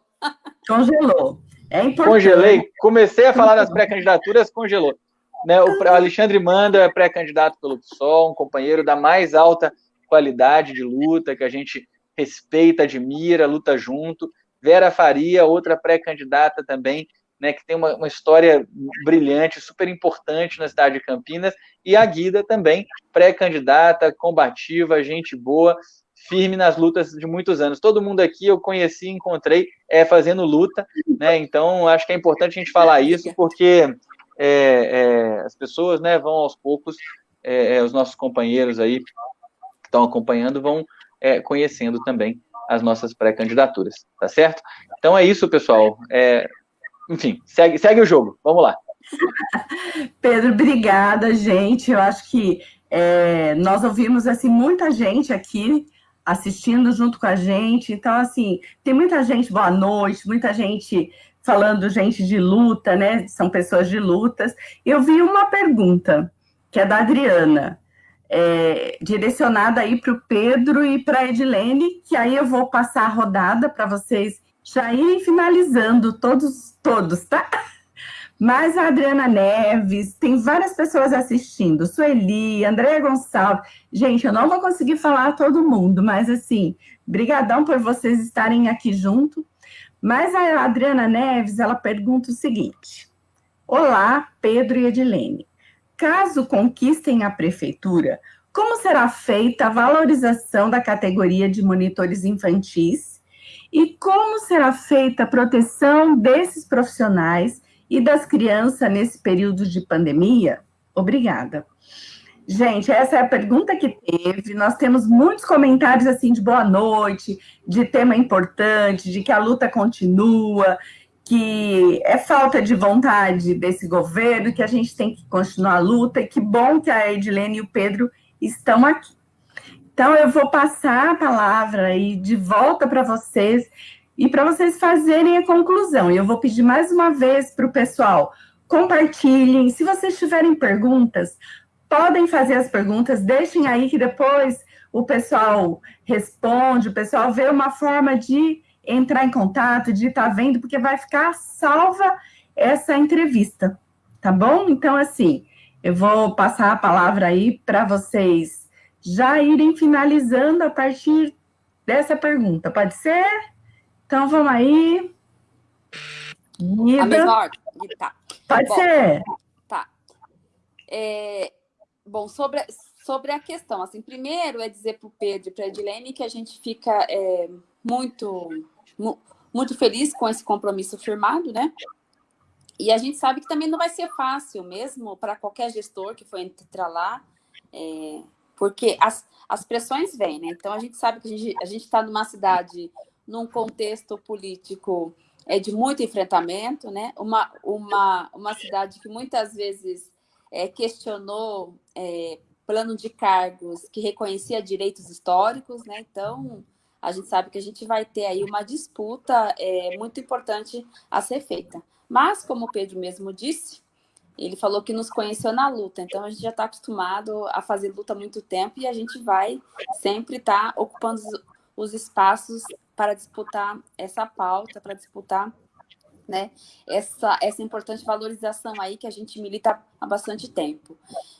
Congelou. É importante. Congelei. Comecei a falar das pré-candidaturas, congelou. Né, o Alexandre Manda é pré-candidato pelo PSOL, um companheiro da mais alta qualidade de luta, que a gente respeita, admira, luta junto. Vera Faria, outra pré-candidata também, né, que tem uma, uma, história brilhante, super importante na cidade de Campinas, e a Guida também, pré-candidata, combativa, gente boa, firme nas lutas de muitos anos. Todo mundo aqui eu conheci, encontrei é, fazendo luta, né? Então acho que é importante a gente falar isso, porque é, é, as pessoas né, vão aos poucos, é, é, os nossos companheiros aí que estão acompanhando vão é, conhecendo também as nossas pré-candidaturas, tá certo? Então é isso, pessoal. Enfim, segue, segue o jogo. Vamos lá. *laughs* Pedro, obrigada, gente. Eu acho que é, nós ouvimos assim muita gente aqui assistindo junto com a gente. Então, assim, tem muita gente, boa noite, muita gente falando gente de luta, né? São pessoas de lutas. Eu vi uma pergunta, que é da Adriana, é, direcionada aí para o Pedro e para a Edilene, que aí eu vou passar a rodada para vocês já ir finalizando todos, todos, tá? Mas a Adriana Neves, tem várias pessoas assistindo, Sueli, Andréia Gonçalves. Gente, eu não vou conseguir falar a todo mundo, mas assim, brigadão por vocês estarem aqui junto. Mas a Adriana Neves, ela pergunta o seguinte. Olá, Pedro e Edilene. caso conquistem a prefeitura, como será feita a valorização da categoria de monitores infantis e como será feita a proteção desses profissionais e das crianças nesse período de pandemia? Obrigada. Gente, essa é a pergunta que teve. Nós temos muitos comentários assim de boa noite, de tema importante, de que a luta continua, que é falta de vontade desse governo, que a gente tem que continuar a luta, e que bom que a Edilene e o Pedro estão aqui. Então, eu vou passar a palavra aí de volta para vocês e para vocês fazerem a conclusão. E eu vou pedir mais uma vez para o pessoal, compartilhem. Se vocês tiverem perguntas, podem fazer as perguntas, deixem aí que depois o pessoal responde, o pessoal vê uma forma de entrar em contato, de estar tá vendo, porque vai ficar salva essa entrevista, tá bom? Então, assim, eu vou passar a palavra aí para vocês já irem finalizando a partir dessa pergunta. Pode ser? Então, vamos aí. Guida. A mesma ordem. Tá. Pode bom, ser. Tá. É, bom, sobre, sobre a questão, assim, primeiro é dizer para o Pedro e para a Edilene que a gente fica é, muito, muito feliz com esse compromisso firmado, né? E a gente sabe que também não vai ser fácil mesmo para qualquer gestor que for entrar lá, é, porque as, as pressões vêm, né? Então a gente sabe que a gente está numa cidade, num contexto político é, de muito enfrentamento, né? Uma, uma, uma cidade que muitas vezes é, questionou é, plano de cargos que reconhecia direitos históricos, né? Então a gente sabe que a gente vai ter aí uma disputa é, muito importante a ser feita. Mas, como o Pedro mesmo disse, ele falou que nos conheceu na luta, então a gente já está acostumado a fazer luta há muito tempo e a gente vai sempre estar tá ocupando os espaços para disputar essa pauta, para disputar né, essa, essa importante valorização aí que a gente milita há bastante tempo.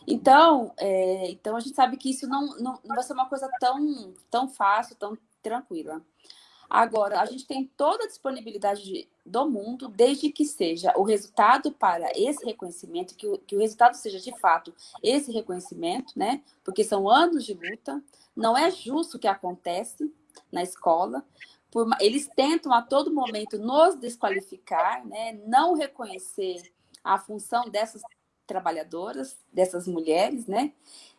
Então, é, então a gente sabe que isso não, não, não vai ser uma coisa tão, tão fácil, tão tranquila. Agora, a gente tem toda a disponibilidade do mundo, desde que seja o resultado para esse reconhecimento, que o, que o resultado seja de fato esse reconhecimento, né? Porque são anos de luta, não é justo o que acontece na escola, por, eles tentam a todo momento nos desqualificar, né? Não reconhecer a função dessas trabalhadoras, dessas mulheres, né?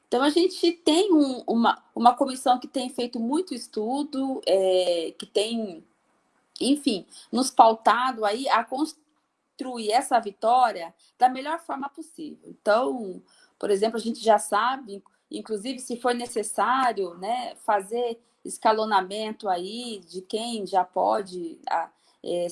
Então, a gente tem um, uma, uma comissão que tem feito muito estudo, é, que tem, enfim, nos pautado aí a construir essa vitória da melhor forma possível. Então, por exemplo, a gente já sabe, inclusive, se for necessário, né, fazer escalonamento aí de quem já pode é,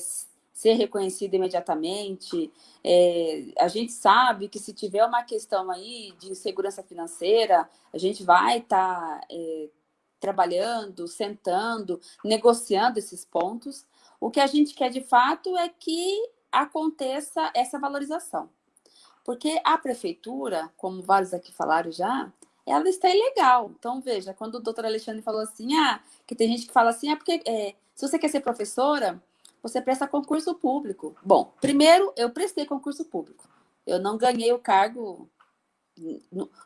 ser reconhecido imediatamente. É, a gente sabe que se tiver uma questão aí de insegurança financeira, a gente vai estar tá, é, trabalhando, sentando, negociando esses pontos. O que a gente quer de fato é que aconteça essa valorização. Porque a prefeitura, como vários aqui falaram já, ela está ilegal. Então, veja, quando o doutor Alexandre falou assim, ah, que tem gente que fala assim, ah, porque é, se você quer ser professora, você presta concurso público. Bom, primeiro, eu prestei concurso público. Eu não ganhei o cargo...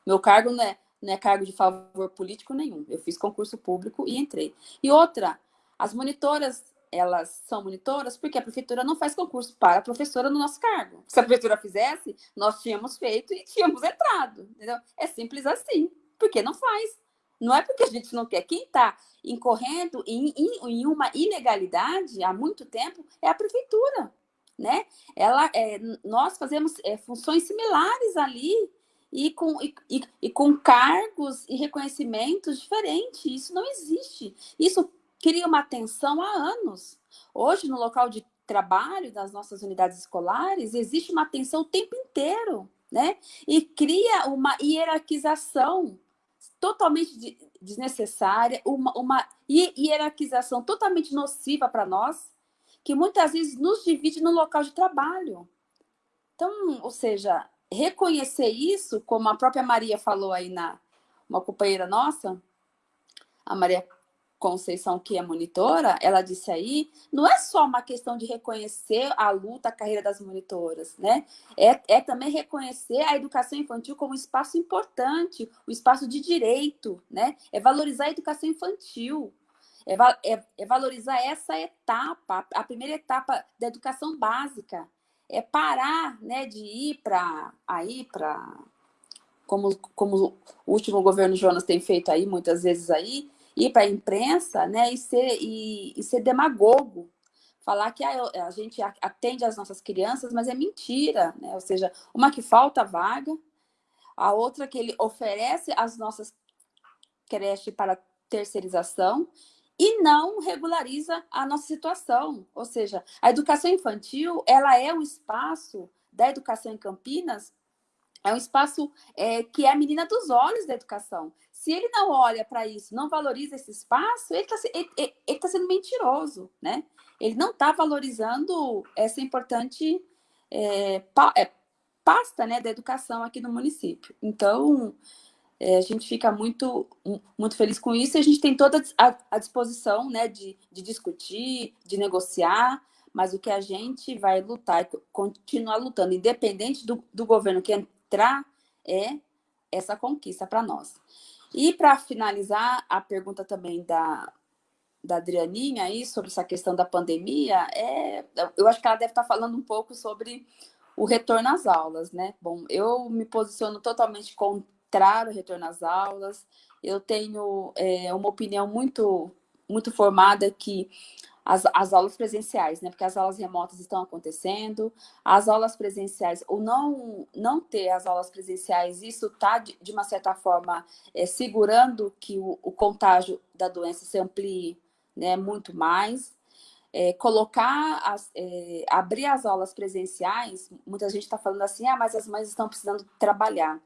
Meu cargo não é, não é cargo de favor político nenhum. Eu fiz concurso público e entrei. E outra, as monitoras, elas são monitoras porque a prefeitura não faz concurso para a professora no nosso cargo. Se a prefeitura fizesse, nós tínhamos feito e tínhamos entrado. Entendeu? É simples assim. Porque não faz. Não é porque a gente não quer. Quem está incorrendo em, em, em, uma ilegalidade há muito tempo é a prefeitura. Né? Ela, é, nós fazemos é, funções similares ali e com, e, e, e com cargos e reconhecimentos diferentes. Isso não existe. Isso cria uma tensão há anos. Hoje, no local de trabalho das nossas unidades escolares, existe uma tensão o tempo inteiro, né? E cria uma hierarquização totalmente desnecessária, uma, uma hierarquização totalmente nociva para nós, que muitas vezes nos divide no local de trabalho. Então, ou seja, reconhecer isso, como a própria Maria falou aí na uma companheira nossa, a Maria Conceição, que é monitora, ela disse aí, não é só uma questão de reconhecer a luta, a carreira das monitoras, né? É, é também reconhecer a educação infantil como um espaço importante, um espaço de direito, né? É valorizar a educação infantil, é, é, é valorizar essa etapa, a primeira etapa da educação básica, é parar, né, de ir para aí para como, como o último governo Jonas tem feito aí muitas vezes aí, ir para a imprensa né, e, ser, e, e, ser demagogo. Falar que a, a, gente atende as nossas crianças, mas é mentira. Né? Ou seja, uma que falta vaga, a outra que ele oferece as nossas creches para terceirização e não regulariza a nossa situação. Ou seja, a educação infantil ela é um espaço da educação em Campinas é um espaço é, que é a menina dos olhos da educação. Se ele não olha para isso, não valoriza esse espaço, ele está ele, ele tá sendo mentiroso, né? Ele não está valorizando essa importante é, pa, é, pasta né, da educação aqui no município. Então, é, a gente fica muito, muito feliz com isso e a gente tem toda a, a disposição né, de, de discutir, de negociar, mas o que a gente vai lutar, continuar lutando, independente do, do governo que entrar é essa conquista para nós. E para finalizar, a pergunta também da, da Adrianinha aí sobre essa questão da pandemia, é, eu acho que ela deve estar tá falando um pouco sobre o retorno às aulas, né? Bom, eu me posiciono totalmente contrário ao retorno às aulas, eu tenho é, uma opinião muito, muito formada que as, as aulas presenciais, né? Porque as aulas remotas estão acontecendo, as aulas presenciais, ou não, não ter as aulas presenciais, isso está, de, de, uma certa forma, é, segurando que o, o, contágio da doença se amplie né, muito mais. É, colocar, as, é, abrir as aulas presenciais, muita gente está falando assim, ah, mas as mães estão precisando trabalhar.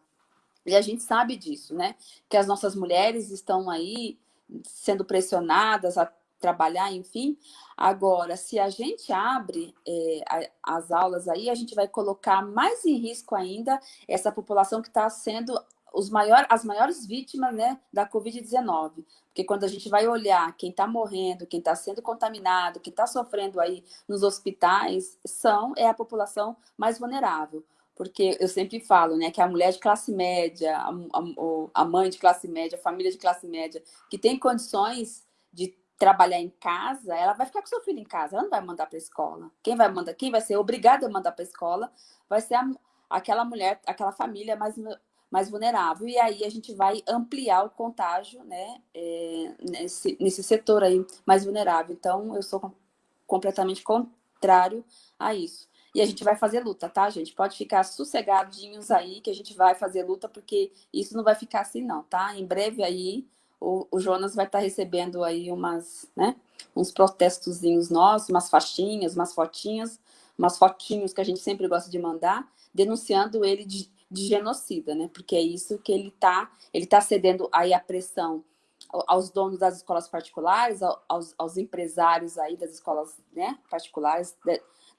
E a gente sabe disso, né? Que as nossas mulheres estão aí sendo pressionadas a trabalhar, enfim. Agora, se a gente abre é, as aulas aí, a gente vai colocar mais em risco ainda essa população que está sendo os maior, as maiores vítimas né, da Covid-19. Porque quando a gente vai olhar quem está morrendo, quem está sendo contaminado, quem está sofrendo aí nos hospitais, são, é a população mais vulnerável. Porque eu sempre falo né, que a mulher de classe média, a, a, a mãe de classe média, a família de classe média, que tem condições de trabalhar em casa, ela vai ficar com seu filho em casa, ela não vai mandar para a escola. Quem vai mandar, quem vai ser obrigado a mandar para a escola vai ser a, aquela mulher, aquela família mais, mais vulnerável. E aí a gente vai ampliar o contágio né, é, nesse, nesse setor aí mais vulnerável. Então, eu sou completamente contrário a isso. E a gente vai fazer luta, tá, gente? Pode ficar sossegadinhos aí que a gente vai fazer luta, porque isso não vai ficar assim, não, tá? Em breve aí o, o Jonas vai estar tá recebendo aí umas, né, uns protestozinhos nossos, umas faixinhas, umas fotinhas, umas fotinhos que a gente sempre gosta de mandar, denunciando ele de, de genocida, né? Porque é isso que ele está, ele tá cedendo aí a pressão aos donos das escolas particulares, aos, aos empresários aí das escolas né, particulares,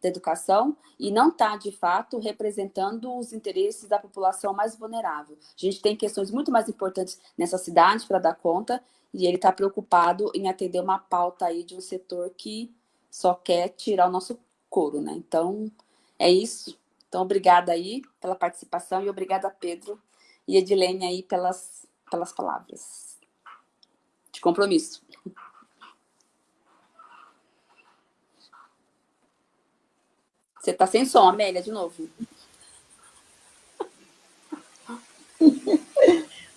da educação e não está, de fato, representando os interesses da população mais vulnerável. A gente tem questões muito mais importantes nessa cidade para dar conta e ele está preocupado em atender uma pauta aí de um setor que só quer tirar o nosso couro, né? Então, é isso. Então, obrigada aí pela participação e obrigada, Pedro e Edilene aí pelas, pelas palavras de compromisso. Você está sem som, Amélia, de novo.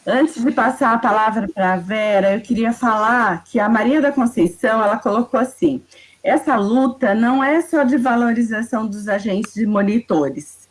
Antes de passar a palavra para a Vera, eu queria falar que a Maria da Conceição, ela colocou assim, essa luta não é só de valorização dos agentes de monitores,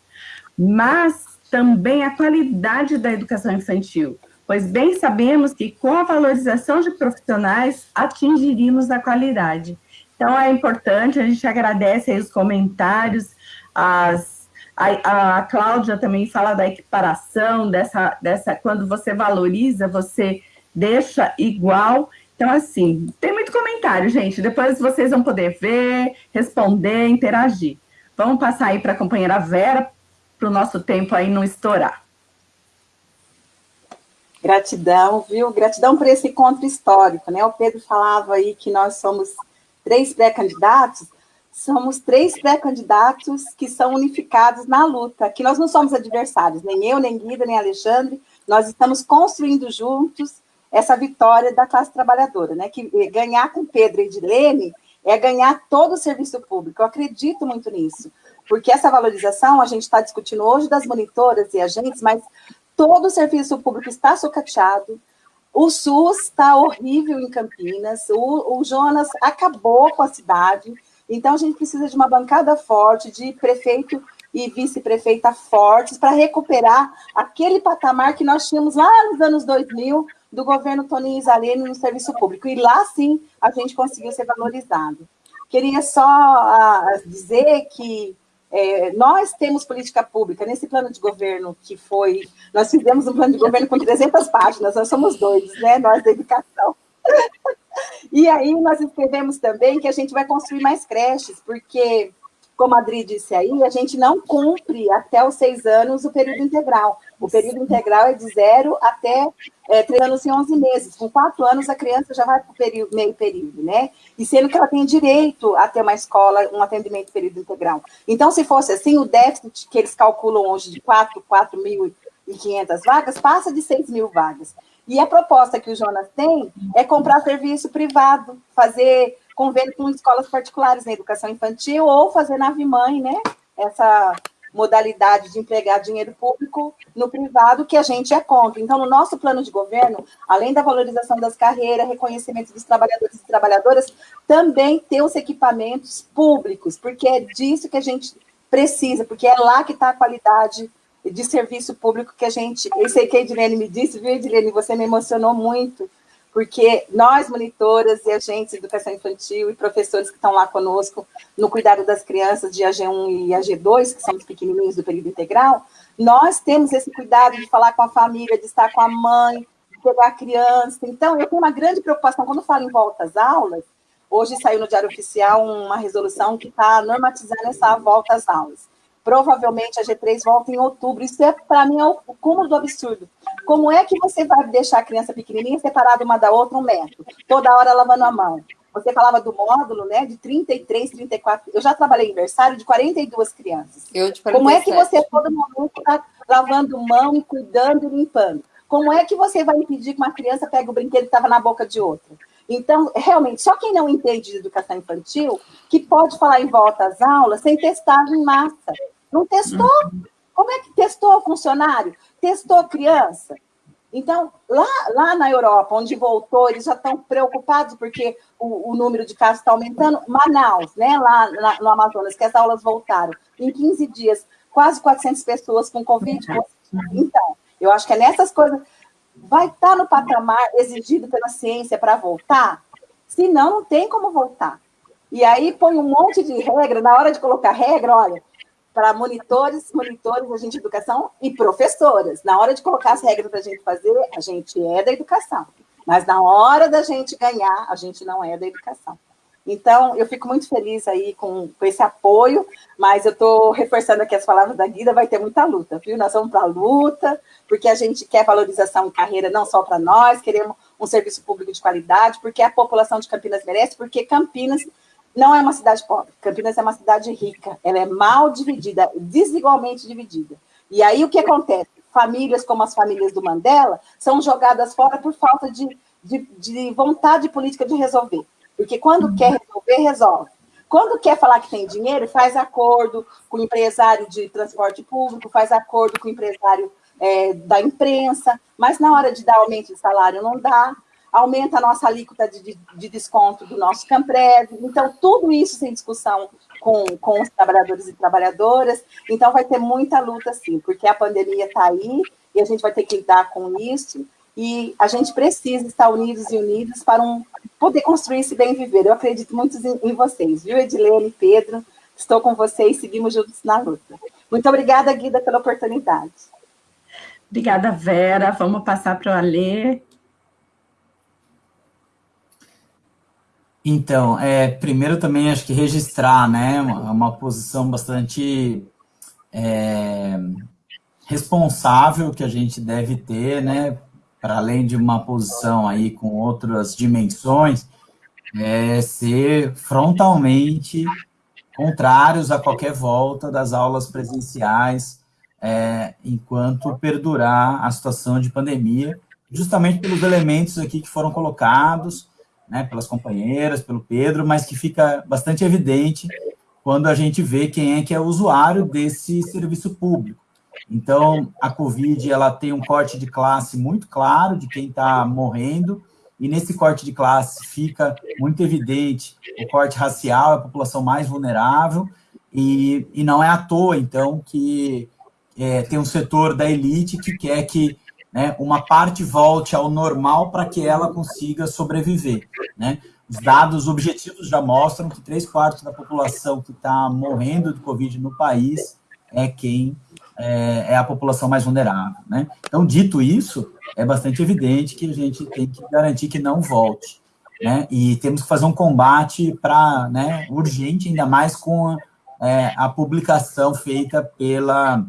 mas também a qualidade da educação infantil, pois bem sabemos que com a valorização de profissionais atingiríamos a qualidade. Então, é importante, a gente agradece os comentários, as, a, a Cláudia também fala da equiparação, dessa, dessa, quando você valoriza, você deixa igual. Então, assim, tem muito comentário, gente. Depois vocês vão poder ver, responder, interagir. Vamos passar aí para a companheira Vera, para o nosso tempo aí não estourar. Gratidão, viu? Gratidão por esse encontro histórico, né? O Pedro falava aí que nós somos três pré-candidatos, somos três pré-candidatos que são unificados na luta, que nós não somos adversários, nem eu, nem Guida, nem Alexandre, nós estamos construindo juntos essa vitória da classe trabalhadora, né? Que ganhar com Pedro e Edilene é ganhar todo o serviço público. Eu acredito muito nisso, porque essa valorização a gente está discutindo hoje das monitoras e agentes, mas todo o serviço público está sucateado. O SUS está horrível em Campinas, o, o Jonas acabou com a cidade, então, a gente precisa de uma bancada forte, de prefeito e vice-prefeita fortes, para recuperar aquele patamar que nós tínhamos lá nos anos 2000, do governo Toninho Isalene no serviço público. E lá, sim, a gente conseguiu ser valorizado. Queria só uh, dizer que é, nós temos política pública nesse plano de governo que foi... Nós fizemos um plano de governo com 300 páginas, nós somos doidos, né? Nós da educação. *laughs* E aí nós escrevemos também que a gente vai construir mais creches, porque, como a Adri disse aí, a gente não cumpre até os seis anos o período integral. O período integral é de zero até é, três anos e onze meses. Com quatro anos, a criança já vai para o meio período, né? E sendo que ela tem direito a ter uma escola, um atendimento período integral. Então, se fosse assim, o déficit que eles calculam hoje de 4, 4.500 vagas, passa de 6 mil vagas. E a proposta que o Jonas tem é comprar serviço privado, fazer convênio com escolas particulares na educação infantil ou fazer nave-mãe, né? Essa modalidade de empregar dinheiro público no privado que a gente é contra. Então, no nosso plano de governo, além da valorização das carreiras, reconhecimento dos trabalhadores e trabalhadoras, também ter os equipamentos públicos, porque é disso que a gente precisa, porque é lá que está a qualidade de serviço público que a gente... Eu sei que a Edilene me disse, viu, Edilene? Você me emocionou muito, porque nós, monitoras e agentes de educação infantil e professores que estão lá conosco no cuidado das crianças de AG1 e AG2, que são os pequenininhos do período integral, nós temos esse cuidado de falar com a família, de estar com a mãe, de pegar a criança. Então, eu tenho uma grande preocupação, quando falo em volta às aulas, hoje saiu no Diário Oficial uma resolução que está normatizando essa volta às aulas. Provavelmente a G3 volta em outubro. Isso, é, para mim, é o cúmulo do absurdo. Como é que você vai deixar a criança pequenininha separada uma da outra um metro? Toda hora lavando a mão. Você falava do módulo, né, de 33, 34... Eu já trabalhei em aniversário de 42 crianças. Eu de 47. Como é que você, todo momento, está lavando mão e cuidando e limpando? Como é que você vai impedir que uma criança pegue o brinquedo que estava na boca de outra? Então, realmente, só quem não entende de educação infantil que pode falar em volta às aulas sem testagem em massa. Não testou? Como é que testou funcionário? Testou criança? Então, lá, lá na Europa, onde voltou, eles já estão preocupados porque o, o número de casos está aumentando. Manaus, né, lá na, no Amazonas, que as aulas voltaram. Em 15 dias, quase 400 pessoas com Covid. Então, eu acho que é nessas coisas... Vai estar tá no patamar exigido pela ciência para voltar? Senão, não tem como voltar. E aí põe um monte de regra, na hora de colocar regra, olha, para monitores, monitores, agente de educação e professoras. Na hora de colocar as regras para a gente fazer, a gente é da educação. Mas na hora da gente ganhar, a gente não é da educação. Então, eu fico muito feliz aí com, com esse apoio, mas eu estou reforçando aqui as palavras da Guida, vai ter muita luta, viu? Nós vamos para a luta, porque a gente quer valorização em carreira não só para nós, queremos um serviço público de qualidade, porque a população de Campinas merece, porque Campinas não é uma cidade pobre. Campinas é uma cidade rica. Ela é mal dividida, desigualmente dividida. E aí o que acontece? Famílias como as famílias do Mandela são jogadas fora por falta de, de, de vontade política de resolver. Porque quando quer resolver, resolve. Quando quer falar que tem dinheiro, faz acordo com o empresário de transporte público, faz acordo com o empresário é, da imprensa, mas na hora de dar aumento de salário não dá, aumenta a nossa alíquota de, de, de desconto do nosso Camprev. Então, tudo isso sem discussão com, com os trabalhadores e trabalhadoras. Então, vai ter muita luta, sim, porque a pandemia está aí e a gente vai ter que lidar com isso. E a gente precisa estar unidos e unidos para um, poder construir esse bem viver. Eu acredito muito em, em vocês, viu, Edilene, Pedro? Estou com vocês, seguimos juntos na luta. Muito obrigada, Guida, pela oportunidade. Obrigada, Vera. Vamos passar para o Alê. Então, é, primeiro também acho que registrar, né, uma, uma posição bastante é, responsável que a gente deve ter, né, para além de uma posição aí com outras dimensões, é ser frontalmente contrários a qualquer volta das aulas presenciais é, enquanto perdurar a situação de pandemia, justamente pelos elementos aqui que foram colocados, né, pelas companheiras, pelo Pedro, mas que fica bastante evidente quando a gente vê quem é que é usuário desse serviço público. Então, a Covid ela tem um corte de classe muito claro de quem está morrendo, e nesse corte de classe fica muito evidente o corte racial, a população mais vulnerável, e, e não é à toa, então, que é, tem um setor da elite que quer que né, uma parte volte ao normal para que ela consiga sobreviver. Né? Os dados objetivos já mostram que três quartos da população que está morrendo de Covid no país é quem é, é, a população mais vulnerável. Né? Então, dito isso, é bastante evidente que a gente tem que garantir que não volte. Né? E temos que fazer um combate para né, urgente, ainda mais com a, é, a publicação feita pela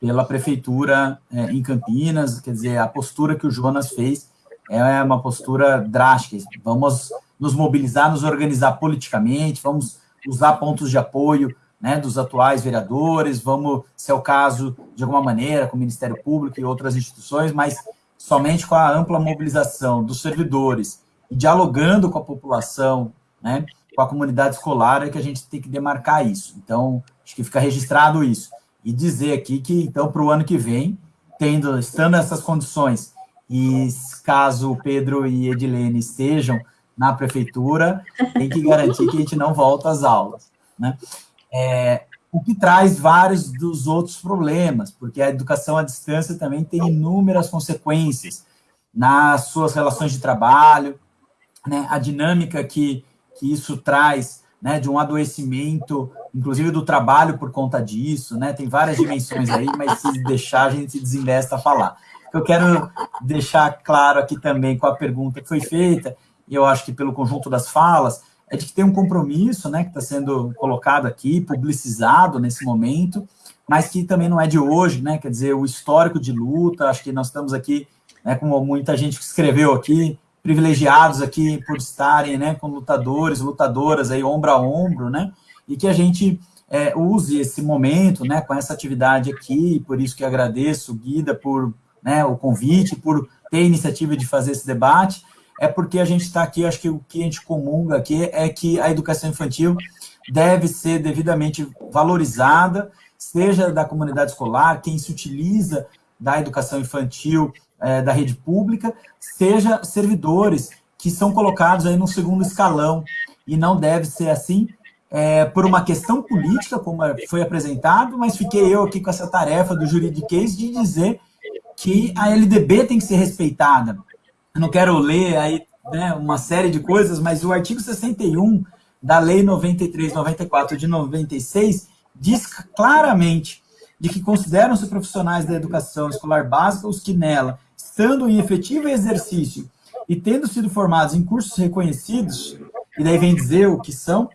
pela prefeitura é, em Campinas, quer dizer, a postura que o Jonas fez é uma postura drástica. Vamos nos mobilizar, nos organizar politicamente, vamos usar pontos de apoio né, dos atuais vereadores, vamos, se é o caso, de alguma maneira, com o Ministério Público e outras instituições, mas somente com a ampla mobilização dos servidores e dialogando com a população, né, com a comunidade escolar, é que a gente tem que demarcar isso. Então, acho que fica registrado isso e dizer aqui que, então, para o ano que vem, tendo, estando nessas condições, e caso Pedro e Edilene estejam na prefeitura, tem que garantir que a gente não volta às aulas, né? É, o que traz vários dos outros problemas, porque a educação à distância também tem inúmeras consequências nas suas relações de trabalho, né, a dinâmica que, que isso traz né, de um adoecimento, inclusive do trabalho por conta disso, né, tem várias *laughs* dimensões aí, mas se deixar a gente se desinvesta a falar. Eu quero deixar claro aqui também com a pergunta que foi feita, e eu acho que pelo conjunto das falas, é de que tem um compromisso, né, que está sendo colocado aqui, publicizado nesse momento, mas que também não é de hoje, né, quer dizer, o histórico de luta, acho que nós estamos aqui, né, como muita gente que escreveu aqui, privilegiados aqui por estarem né, com lutadores, lutadoras aí ombro a ombro, né? E que a gente é, use esse momento, né, com essa atividade aqui, por isso que agradeço, Guida, por né, o convite, por ter a iniciativa de fazer esse debate, é porque a gente está aqui, acho que o que a gente comunga aqui é que a educação infantil deve ser devidamente valorizada, seja da comunidade escolar, quem se utiliza da educação infantil é, da rede pública, seja servidores que são colocados aí no segundo escalão, e não deve ser assim, é, por uma questão política, como foi apresentado, mas fiquei eu aqui com essa tarefa do juridiquês de dizer que a LDB tem que ser respeitada. Eu não quero ler aí né, uma série de coisas, mas o artigo 61 da Lei 9394 de 96 diz claramente de que consideram-se profissionais da educação escolar básica os que nela, estando em efetivo exercício e tendo sido formados em cursos reconhecidos, e daí vem dizer o que são,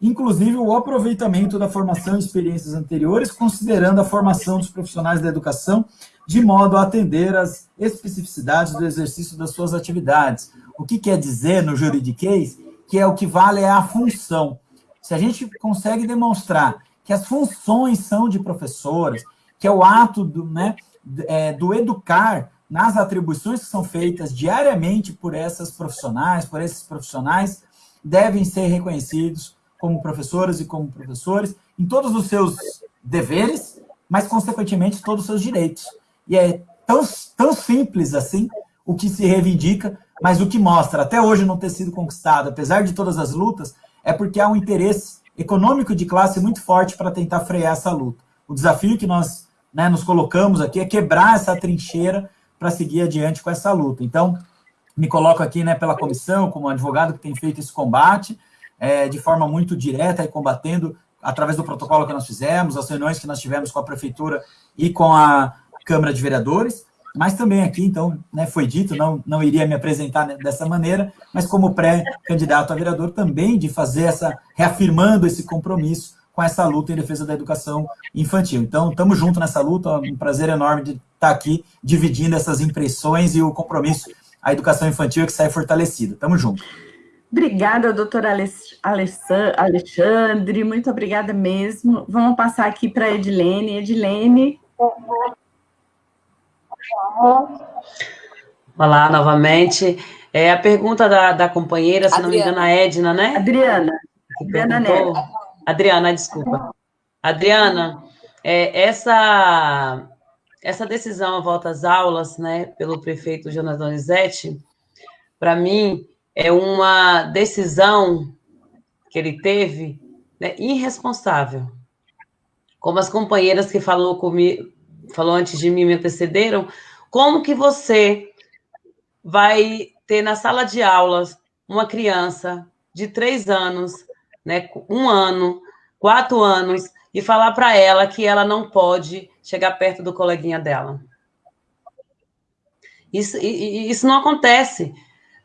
inclusive o aproveitamento da formação e experiências anteriores, considerando a formação dos profissionais da educação de modo a atender às especificidades do exercício das suas atividades. O que quer dizer no juridiquês? Que é o que vale é a função. Se a gente consegue demonstrar que as funções são de professores, que é o ato do, né, é, do educar nas atribuições que são feitas diariamente por essas profissionais, por esses profissionais, devem ser reconhecidos como professoras e como professores em todos os seus deveres, mas, consequentemente, todos os seus direitos. E é tão, tão simples assim o que se reivindica, mas o que mostra até hoje não ter sido conquistado, apesar de todas as lutas, é porque há um interesse econômico de classe muito forte para tentar frear essa luta. O desafio que nós né, nos colocamos aqui é quebrar essa trincheira para seguir adiante com essa luta. Então, me coloco aqui né, pela comissão, como advogado que tem feito esse combate, é, de forma muito direta e combatendo através do protocolo que nós fizemos, as reuniões que nós tivemos com a prefeitura e com a Câmara de Vereadores, mas também aqui, então, né, foi dito, não, não iria me apresentar dessa maneira, mas como pré-candidato a vereador também de fazer essa, reafirmando esse compromisso com essa luta em defesa da educação infantil. Então, estamos juntos nessa luta, um prazer enorme de estar aqui dividindo essas impressões e o compromisso à educação infantil que sai fortalecido. Tamo junto. Obrigada, doutor Alexandre, muito obrigada mesmo. Vamos passar aqui para a Edilene. Edilene. Olá, novamente. É a pergunta da, da companheira, se Adriana. não me engano, a Edna, né? Adriana. Adriana Neto. Adriana, desculpa. Adriana, é, essa, essa decisão a volta às aulas, né, pelo prefeito Jonas Donizete, para mim, é uma decisão que ele teve né, irresponsável. Como as companheiras que falou comigo, falou antes de mim me antecederam, como que você vai ter na sala de aulas uma criança de três anos, né, um ano, quatro anos, e falar para ela que ela não pode chegar perto do coleguinha dela. Isso, isso não acontece.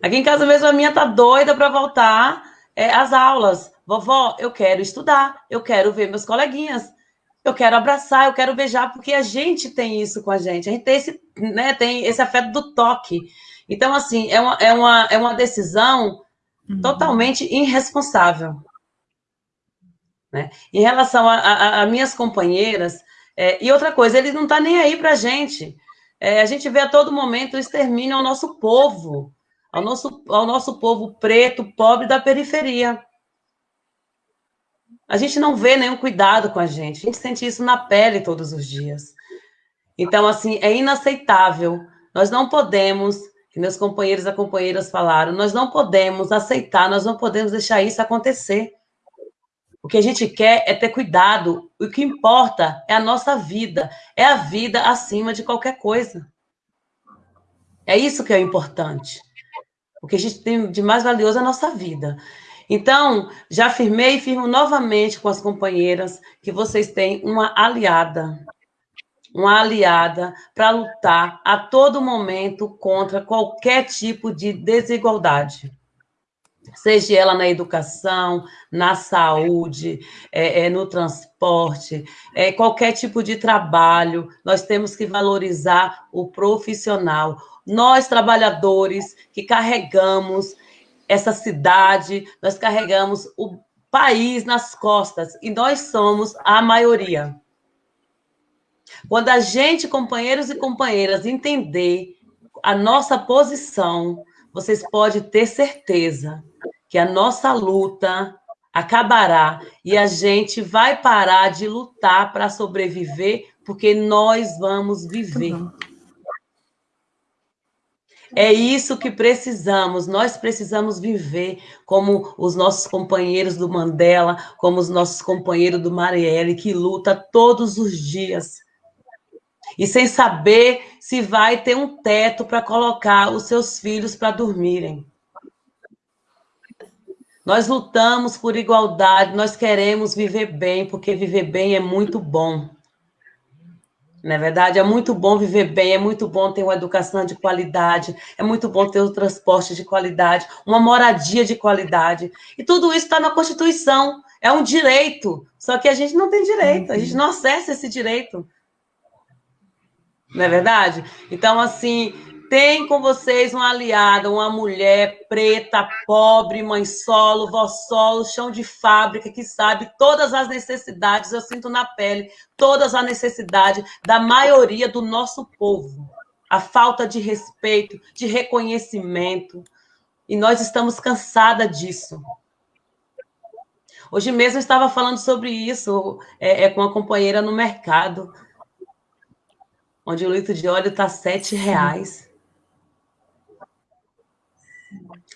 Aqui em casa mesmo a minha tá doida para voltar é, às aulas. Vovó, eu quero estudar, eu quero ver meus coleguinhas, eu quero abraçar, eu quero beijar, porque a gente tem isso com a gente. A gente tem esse, né, tem esse afeto do toque. Então, assim, é uma, é uma, é uma decisão uhum. totalmente irresponsável. Né? Em relação a, a, a minhas companheiras, é, e outra coisa, ele não está nem aí para a gente. É, a gente vê a todo momento o extermínio ao nosso povo ao nosso, ao nosso povo preto, pobre da periferia. A gente não vê nenhum cuidado com a gente, a gente sente isso na pele todos os dias. Então, assim, é inaceitável. Nós não podemos, que meus companheiros e companheiras falaram, nós não podemos aceitar, nós não podemos deixar isso acontecer. O que a gente quer é ter cuidado. O que importa é a nossa vida, é a vida acima de qualquer coisa. É isso que é importante. O que a gente tem de mais valioso é a nossa vida. Então, já afirmei e firmo novamente com as companheiras que vocês têm uma aliada, uma aliada para lutar a todo momento contra qualquer tipo de desigualdade. Seja ela na educação, na saúde, é, é, no transporte, é, qualquer tipo de trabalho, nós temos que valorizar o profissional, nós, trabalhadores, que carregamos essa cidade, nós carregamos o país nas costas, e nós somos a maioria. Quando a gente, companheiros e companheiras, entender a nossa posição, vocês podem ter certeza que a nossa luta acabará e a gente vai parar de lutar para sobreviver, porque nós vamos viver. É isso que precisamos. Nós precisamos viver como os nossos companheiros do Mandela, como os nossos companheiros do Marielle, que luta todos os dias. E sem saber se vai ter um teto para colocar os seus filhos para dormirem. Nós lutamos por igualdade, nós queremos viver bem, porque viver bem é muito bom. Não é verdade? É muito bom viver bem, é muito bom ter uma educação de qualidade, é muito bom ter o um transporte de qualidade, uma moradia de qualidade. E tudo isso está na Constituição. É um direito. Só que a gente não tem direito, a gente não acessa esse direito. Não é verdade? Então, assim, tem com vocês uma aliada, uma mulher preta, pobre, mãe solo, vó solo, chão de fábrica, que sabe todas as necessidades, eu sinto na pele, todas as necessidades da maioria do nosso povo. A falta de respeito, de reconhecimento. E nós estamos cansadas disso. Hoje mesmo eu estava falando sobre isso é, é, com uma companheira no mercado, onde o litro de óleo está sete reais.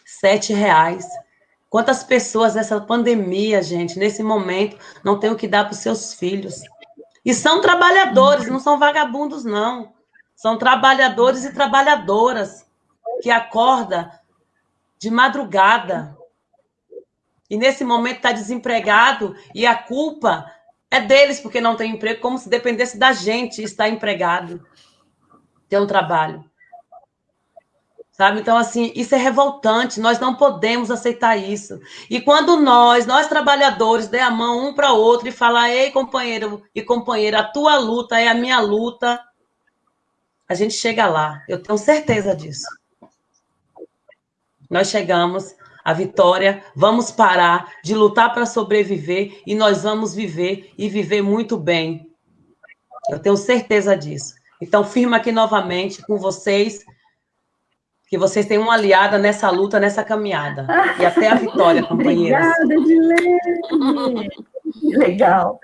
sete reais. Quantas pessoas nessa pandemia, gente, nesse momento, não têm o que dar para os seus filhos? E são trabalhadores, não são vagabundos, não. São trabalhadores e trabalhadoras que acordam de madrugada. E nesse momento está desempregado e a culpa é deles porque não tem emprego, como se dependesse da gente estar empregado, ter um trabalho. Sabe? Então, assim, isso é revoltante, nós não podemos aceitar isso. E quando nós, nós trabalhadores, der a mão um para o outro e falar, ei, companheiro e companheira, a tua luta é a minha luta, a gente chega lá, eu tenho certeza disso. Nós chegamos à vitória, vamos parar de lutar para sobreviver e nós vamos viver e viver muito bem. Eu tenho certeza disso. Então, firma aqui novamente com vocês, que vocês têm uma aliada nessa luta, nessa caminhada. E até a vitória, companheiros. Obrigada, Dilene. *laughs* Legal.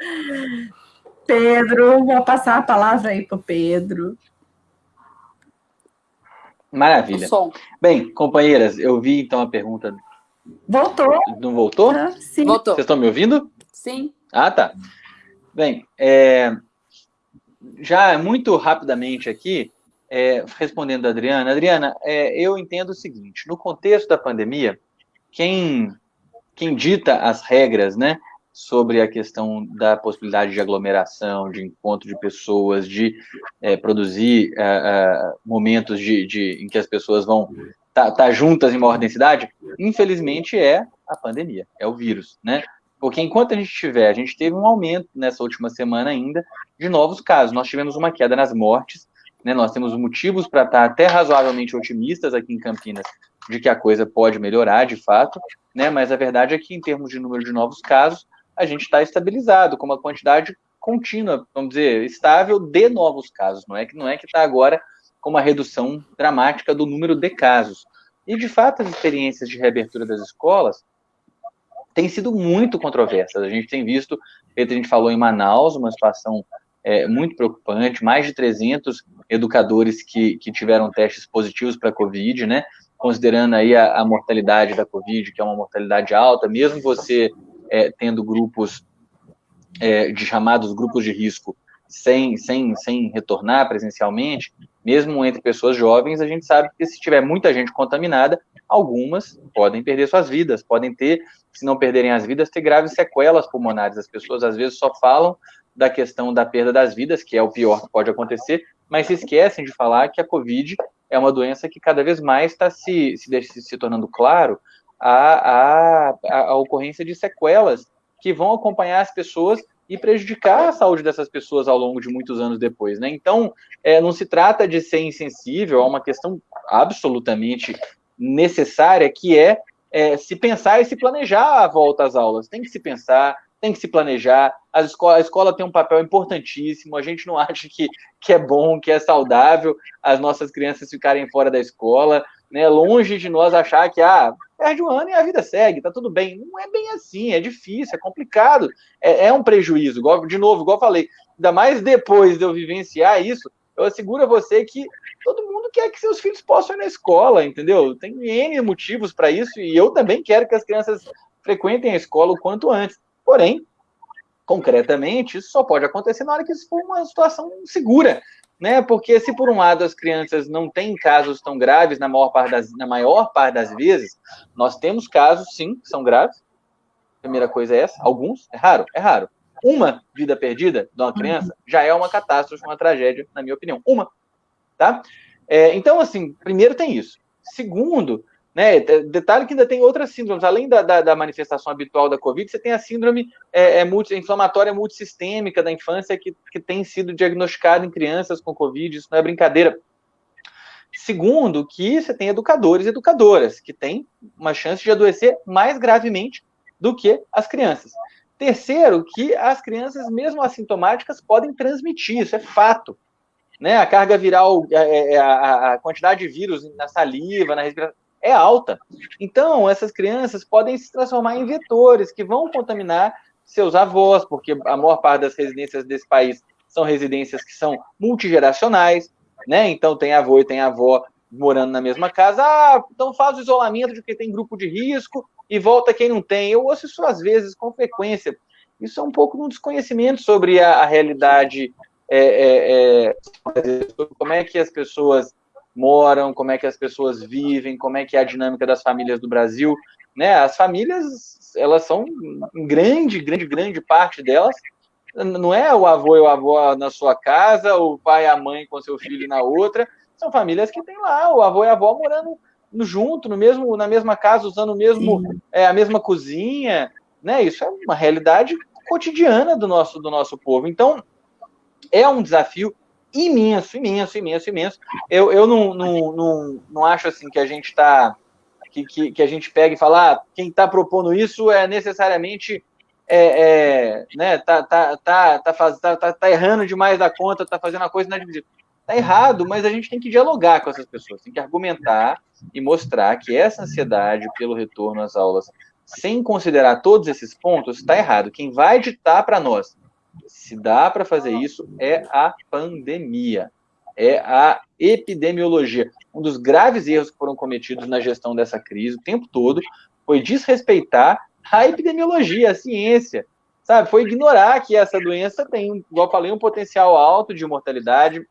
Pedro, vou passar a palavra aí para o Pedro. Maravilha. Bem, companheiras, eu vi então a pergunta. Voltou. Não voltou? Ah, sim. Voltou. Vocês estão me ouvindo? Sim. Ah, tá. Bem, é, já muito rapidamente aqui, é, respondendo a Adriana. Adriana, é, eu entendo o seguinte: no contexto da pandemia, quem, quem dita as regras, né, sobre a questão da possibilidade de aglomeração, de encontro de pessoas, de é, produzir é, é, momentos de, de, em que as pessoas vão estar tá, tá juntas em maior densidade, infelizmente é a pandemia, é o vírus, né? Porque enquanto a gente tiver, a gente teve um aumento nessa última semana ainda de novos casos. Nós tivemos uma queda nas mortes, né? Nós temos motivos para estar até razoavelmente otimistas aqui em Campinas de que a coisa pode melhorar de fato, né? Mas a verdade é que em termos de número de novos casos, a gente está estabilizado com uma quantidade contínua, vamos dizer, estável de novos casos. Não é que não é que está agora com uma redução dramática do número de casos. E de fato as experiências de reabertura das escolas têm sido muito controversas. A gente tem visto, a gente falou em Manaus, uma situação é, muito preocupante, mais de 300 educadores que, que tiveram testes positivos para a Covid, né? Considerando aí a, a mortalidade da Covid, que é uma mortalidade alta, mesmo você é, tendo grupos é, de chamados grupos de risco sem, sem, sem retornar presencialmente, mesmo entre pessoas jovens, a gente sabe que se tiver muita gente contaminada, algumas podem perder suas vidas, podem ter, se não perderem as vidas, ter graves sequelas pulmonares. As pessoas às vezes só falam da questão da perda das vidas, que é o pior que pode acontecer, mas se esquecem de falar que a Covid é uma doença que cada vez mais está se, se, se tornando claro a, a, a ocorrência de sequelas que vão acompanhar as pessoas e prejudicar a saúde dessas pessoas ao longo de muitos anos depois, né? Então, é, não se trata de ser insensível a uma questão absolutamente necessária, que é, é, se pensar e se planejar a volta às aulas. Tem que se pensar, tem que se planejar. A escola, a escola tem um papel importantíssimo. A gente não *laughs* acha que, que é bom, que é saudável as nossas crianças ficarem fora da escola né? Longe de nós achar que ah, perde um ano e a vida segue, tá tudo bem. Não é bem assim, é difícil, é complicado, é, é um prejuízo. Igual, de novo, igual eu falei, ainda mais depois de eu vivenciar isso, eu asseguro a você que todo mundo quer que seus filhos possam ir na escola, entendeu? Tem N motivos para isso, e eu também quero que as crianças frequentem a escola o quanto antes. Porém, concretamente, isso só pode acontecer na hora que isso for uma situação segura né? Porque se por um lado as crianças não têm casos tão graves na maior parte das, na maior parte das vezes, nós temos casos sim que são graves. primeira coisa é essa, alguns, é raro, é raro. Uma vida perdida de uma criança já é uma catástrofe, uma tragédia, na minha opinião. Uma, tá? É, então, assim, primeiro tem isso. Segundo, né? Detalhe que ainda tem outras síndromes, além da, da, da manifestação habitual da Covid, você tem a síndrome é, é multi, inflamatória multissistêmica da infância que, que tem sido diagnosticada em crianças com Covid, isso não é brincadeira. Segundo, que você tem educadores e educadoras, que têm uma chance de adoecer mais gravemente do que as crianças. Terceiro, que as crianças, mesmo assintomáticas, podem transmitir, isso é fato. Né? A carga viral, a, é, é, a, a quantidade de vírus na saliva, na respiração, é alta. Então, essas crianças podem se transformar em vetores que vão contaminar seus avós, porque a maior parte das residências desse país são residências que são multigeracionais, né? Então, tem avô e tem avó morando na mesma casa. Ah, então faz o isolamento de quem tem grupo de risco e volta quem não tem. Eu ouço isso às vezes com frequência. Isso é um pouco um desconhecimento sobre a, a realidade, é, é, é, como é que as pessoas moram, como é que as pessoas vivem, como é que é a dinâmica das famílias do Brasil, né? As famílias, elas são grande, grande, grande parte delas não é o avô e o avô na sua casa, o pai e a mãe com seu filho na outra, são famílias que tem lá o avô e a avó morando junto, no mesmo, na mesma casa, usando o mesmo, é, a mesma cozinha, né? Isso é uma realidade cotidiana do nosso, do nosso povo. Então, é um desafio imenso, imenso, imenso, imenso. Eu, eu não, não, não, não acho assim que a gente está que, que, que, a gente pega e fala, ah, quem está propondo isso é necessariamente é, é, né, tá, tá, tá, tá, faz, tá, tá, tá, errando demais da conta, tá fazendo a coisa inadmissível. Tá errado, mas a gente tem que dialogar com essas pessoas, tem que argumentar e mostrar que essa ansiedade pelo retorno às aulas, sem considerar todos esses pontos, está errado. Quem vai ditar para nós se dá para fazer isso é a pandemia, é a epidemiologia. Um dos graves erros que foram cometidos na gestão dessa crise o tempo todo foi desrespeitar a epidemiologia, a ciência, sabe? Foi ignorar que essa doença tem, igual falei, um potencial alto de mortalidade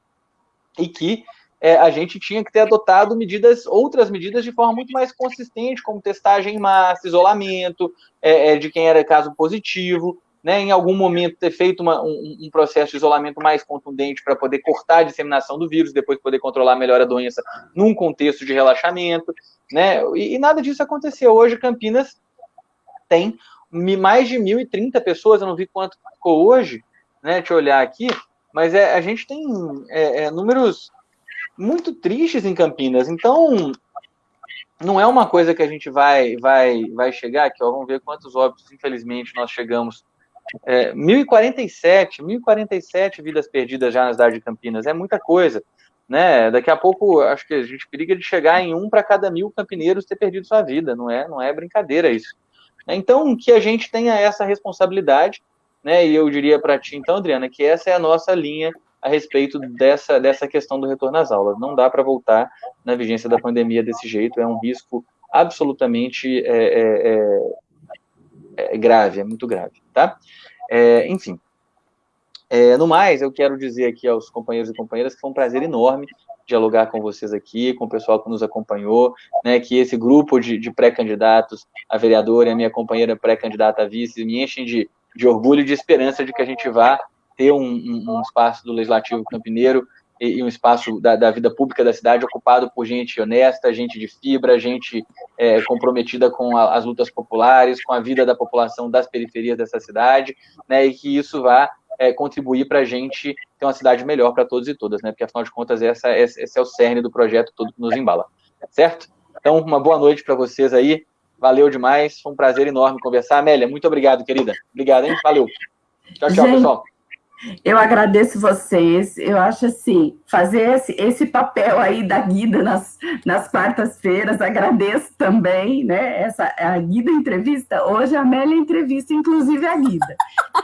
e que é, a gente tinha que ter adotado medidas, outras medidas de forma muito mais consistente, como testagem em massa, isolamento é, é, de quem era caso positivo, né, em algum momento ter feito uma, um, um, processo de isolamento mais contundente para poder cortar a disseminação do vírus, depois poder controlar melhor a doença num contexto de relaxamento, né, e, e nada disso aconteceu. Hoje, Campinas tem mais de 1.030 pessoas, eu não vi quanto ficou hoje, né, deixa eu olhar aqui, mas é, a gente tem é, é, números muito tristes em Campinas, então não é uma coisa que a gente vai vai vai chegar aqui, ó, vamos ver quantos óbitos, infelizmente, nós chegamos é, 1047, 1047 vidas perdidas já na cidade de Campinas, é muita coisa. Né? Daqui a pouco, acho que a gente periga de chegar em um para cada mil campineiros ter perdido sua vida, não é, não é brincadeira isso. Então, que a gente tenha essa responsabilidade, né? E eu diria para ti, então, Adriana, que essa é a nossa linha a respeito dessa, dessa questão do retorno às aulas. Não dá para voltar na vigência da pandemia desse jeito, é um risco absolutamente é, é, é grave, é muito grave, tá? É, enfim. É, no mais, eu quero dizer aqui aos companheiros e companheiras que foi um prazer enorme dialogar com vocês aqui, com o pessoal que nos acompanhou, né, que esse grupo de, de pré-candidatos a vereador e a minha companheira pré-candidata a vice me enchem de, de orgulho e de esperança de que a gente vá ter um, um, um espaço do Legislativo Campineiro e, um espaço da, da, vida pública da cidade ocupado por gente honesta, gente de fibra, gente é, comprometida com a, as lutas populares, com a vida da população das periferias dessa cidade, né, e que isso vá é, contribuir para a gente ter uma cidade melhor para todos e todas, né, porque afinal de contas essa, esse é o cerne do projeto todo que nos embala, certo? Então, uma boa noite para vocês aí, valeu demais, foi um prazer enorme conversar. Amélia, muito obrigado, querida. Obrigado, hein? Valeu. Tchau, tchau, gente, pessoal. Eu agradeço vocês. Eu acho assim, fazer esse, esse papel aí da Guida nas, nas quartas-feiras, agradeço também, né? Essa, a Guida entrevista, hoje a Amélia entrevista, inclusive a Guida.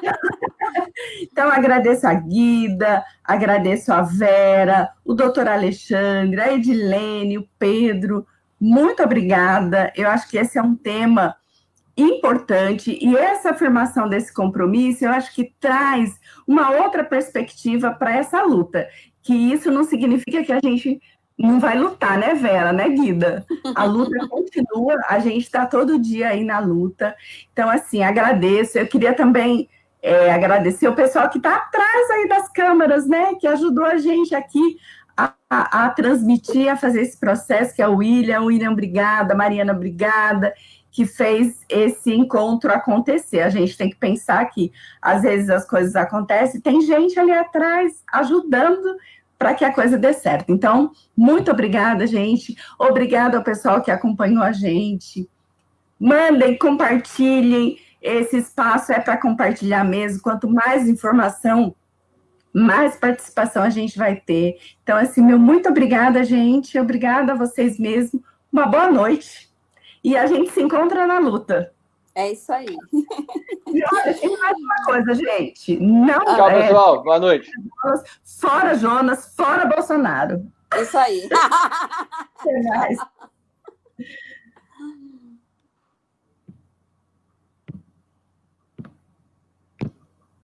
*laughs* então, agradeço a Guida, agradeço a Vera, o doutor Alexandre, a Edilene, o Pedro. Muito obrigada. Eu acho que esse é um tema importante e essa afirmação desse compromisso, eu acho que traz uma outra perspectiva para essa luta, que isso não significa que a gente não vai lutar, né, Vera, né, Guida? A luta *laughs* continua, a gente está todo dia aí na luta. Então, assim, agradeço. Eu queria também é, agradecer o pessoal que está atrás aí das câmeras, né, que ajudou a gente aqui a, a, a, transmitir, a fazer esse processo, que é o William. William, obrigada. Mariana, obrigada que fez esse encontro acontecer. A gente tem que pensar que, às vezes, as coisas acontecem, tem gente ali atrás ajudando para que a coisa dê certo. Então, muito obrigada, gente. Obrigada ao pessoal que acompanhou a gente. Mandem, compartilhem. Esse espaço é para compartilhar mesmo. Quanto mais informação, mais participação a gente vai ter. Então, assim, meu muito obrigada, gente. Obrigada a vocês mesmo. Uma boa noite e a gente se encontra na luta. É isso aí. E olha, tem mais uma coisa, gente. Não Tchau, é... pessoal. Boa noite. Fora Jonas, fora Bolsonaro. Isso aí. *laughs* Até mais.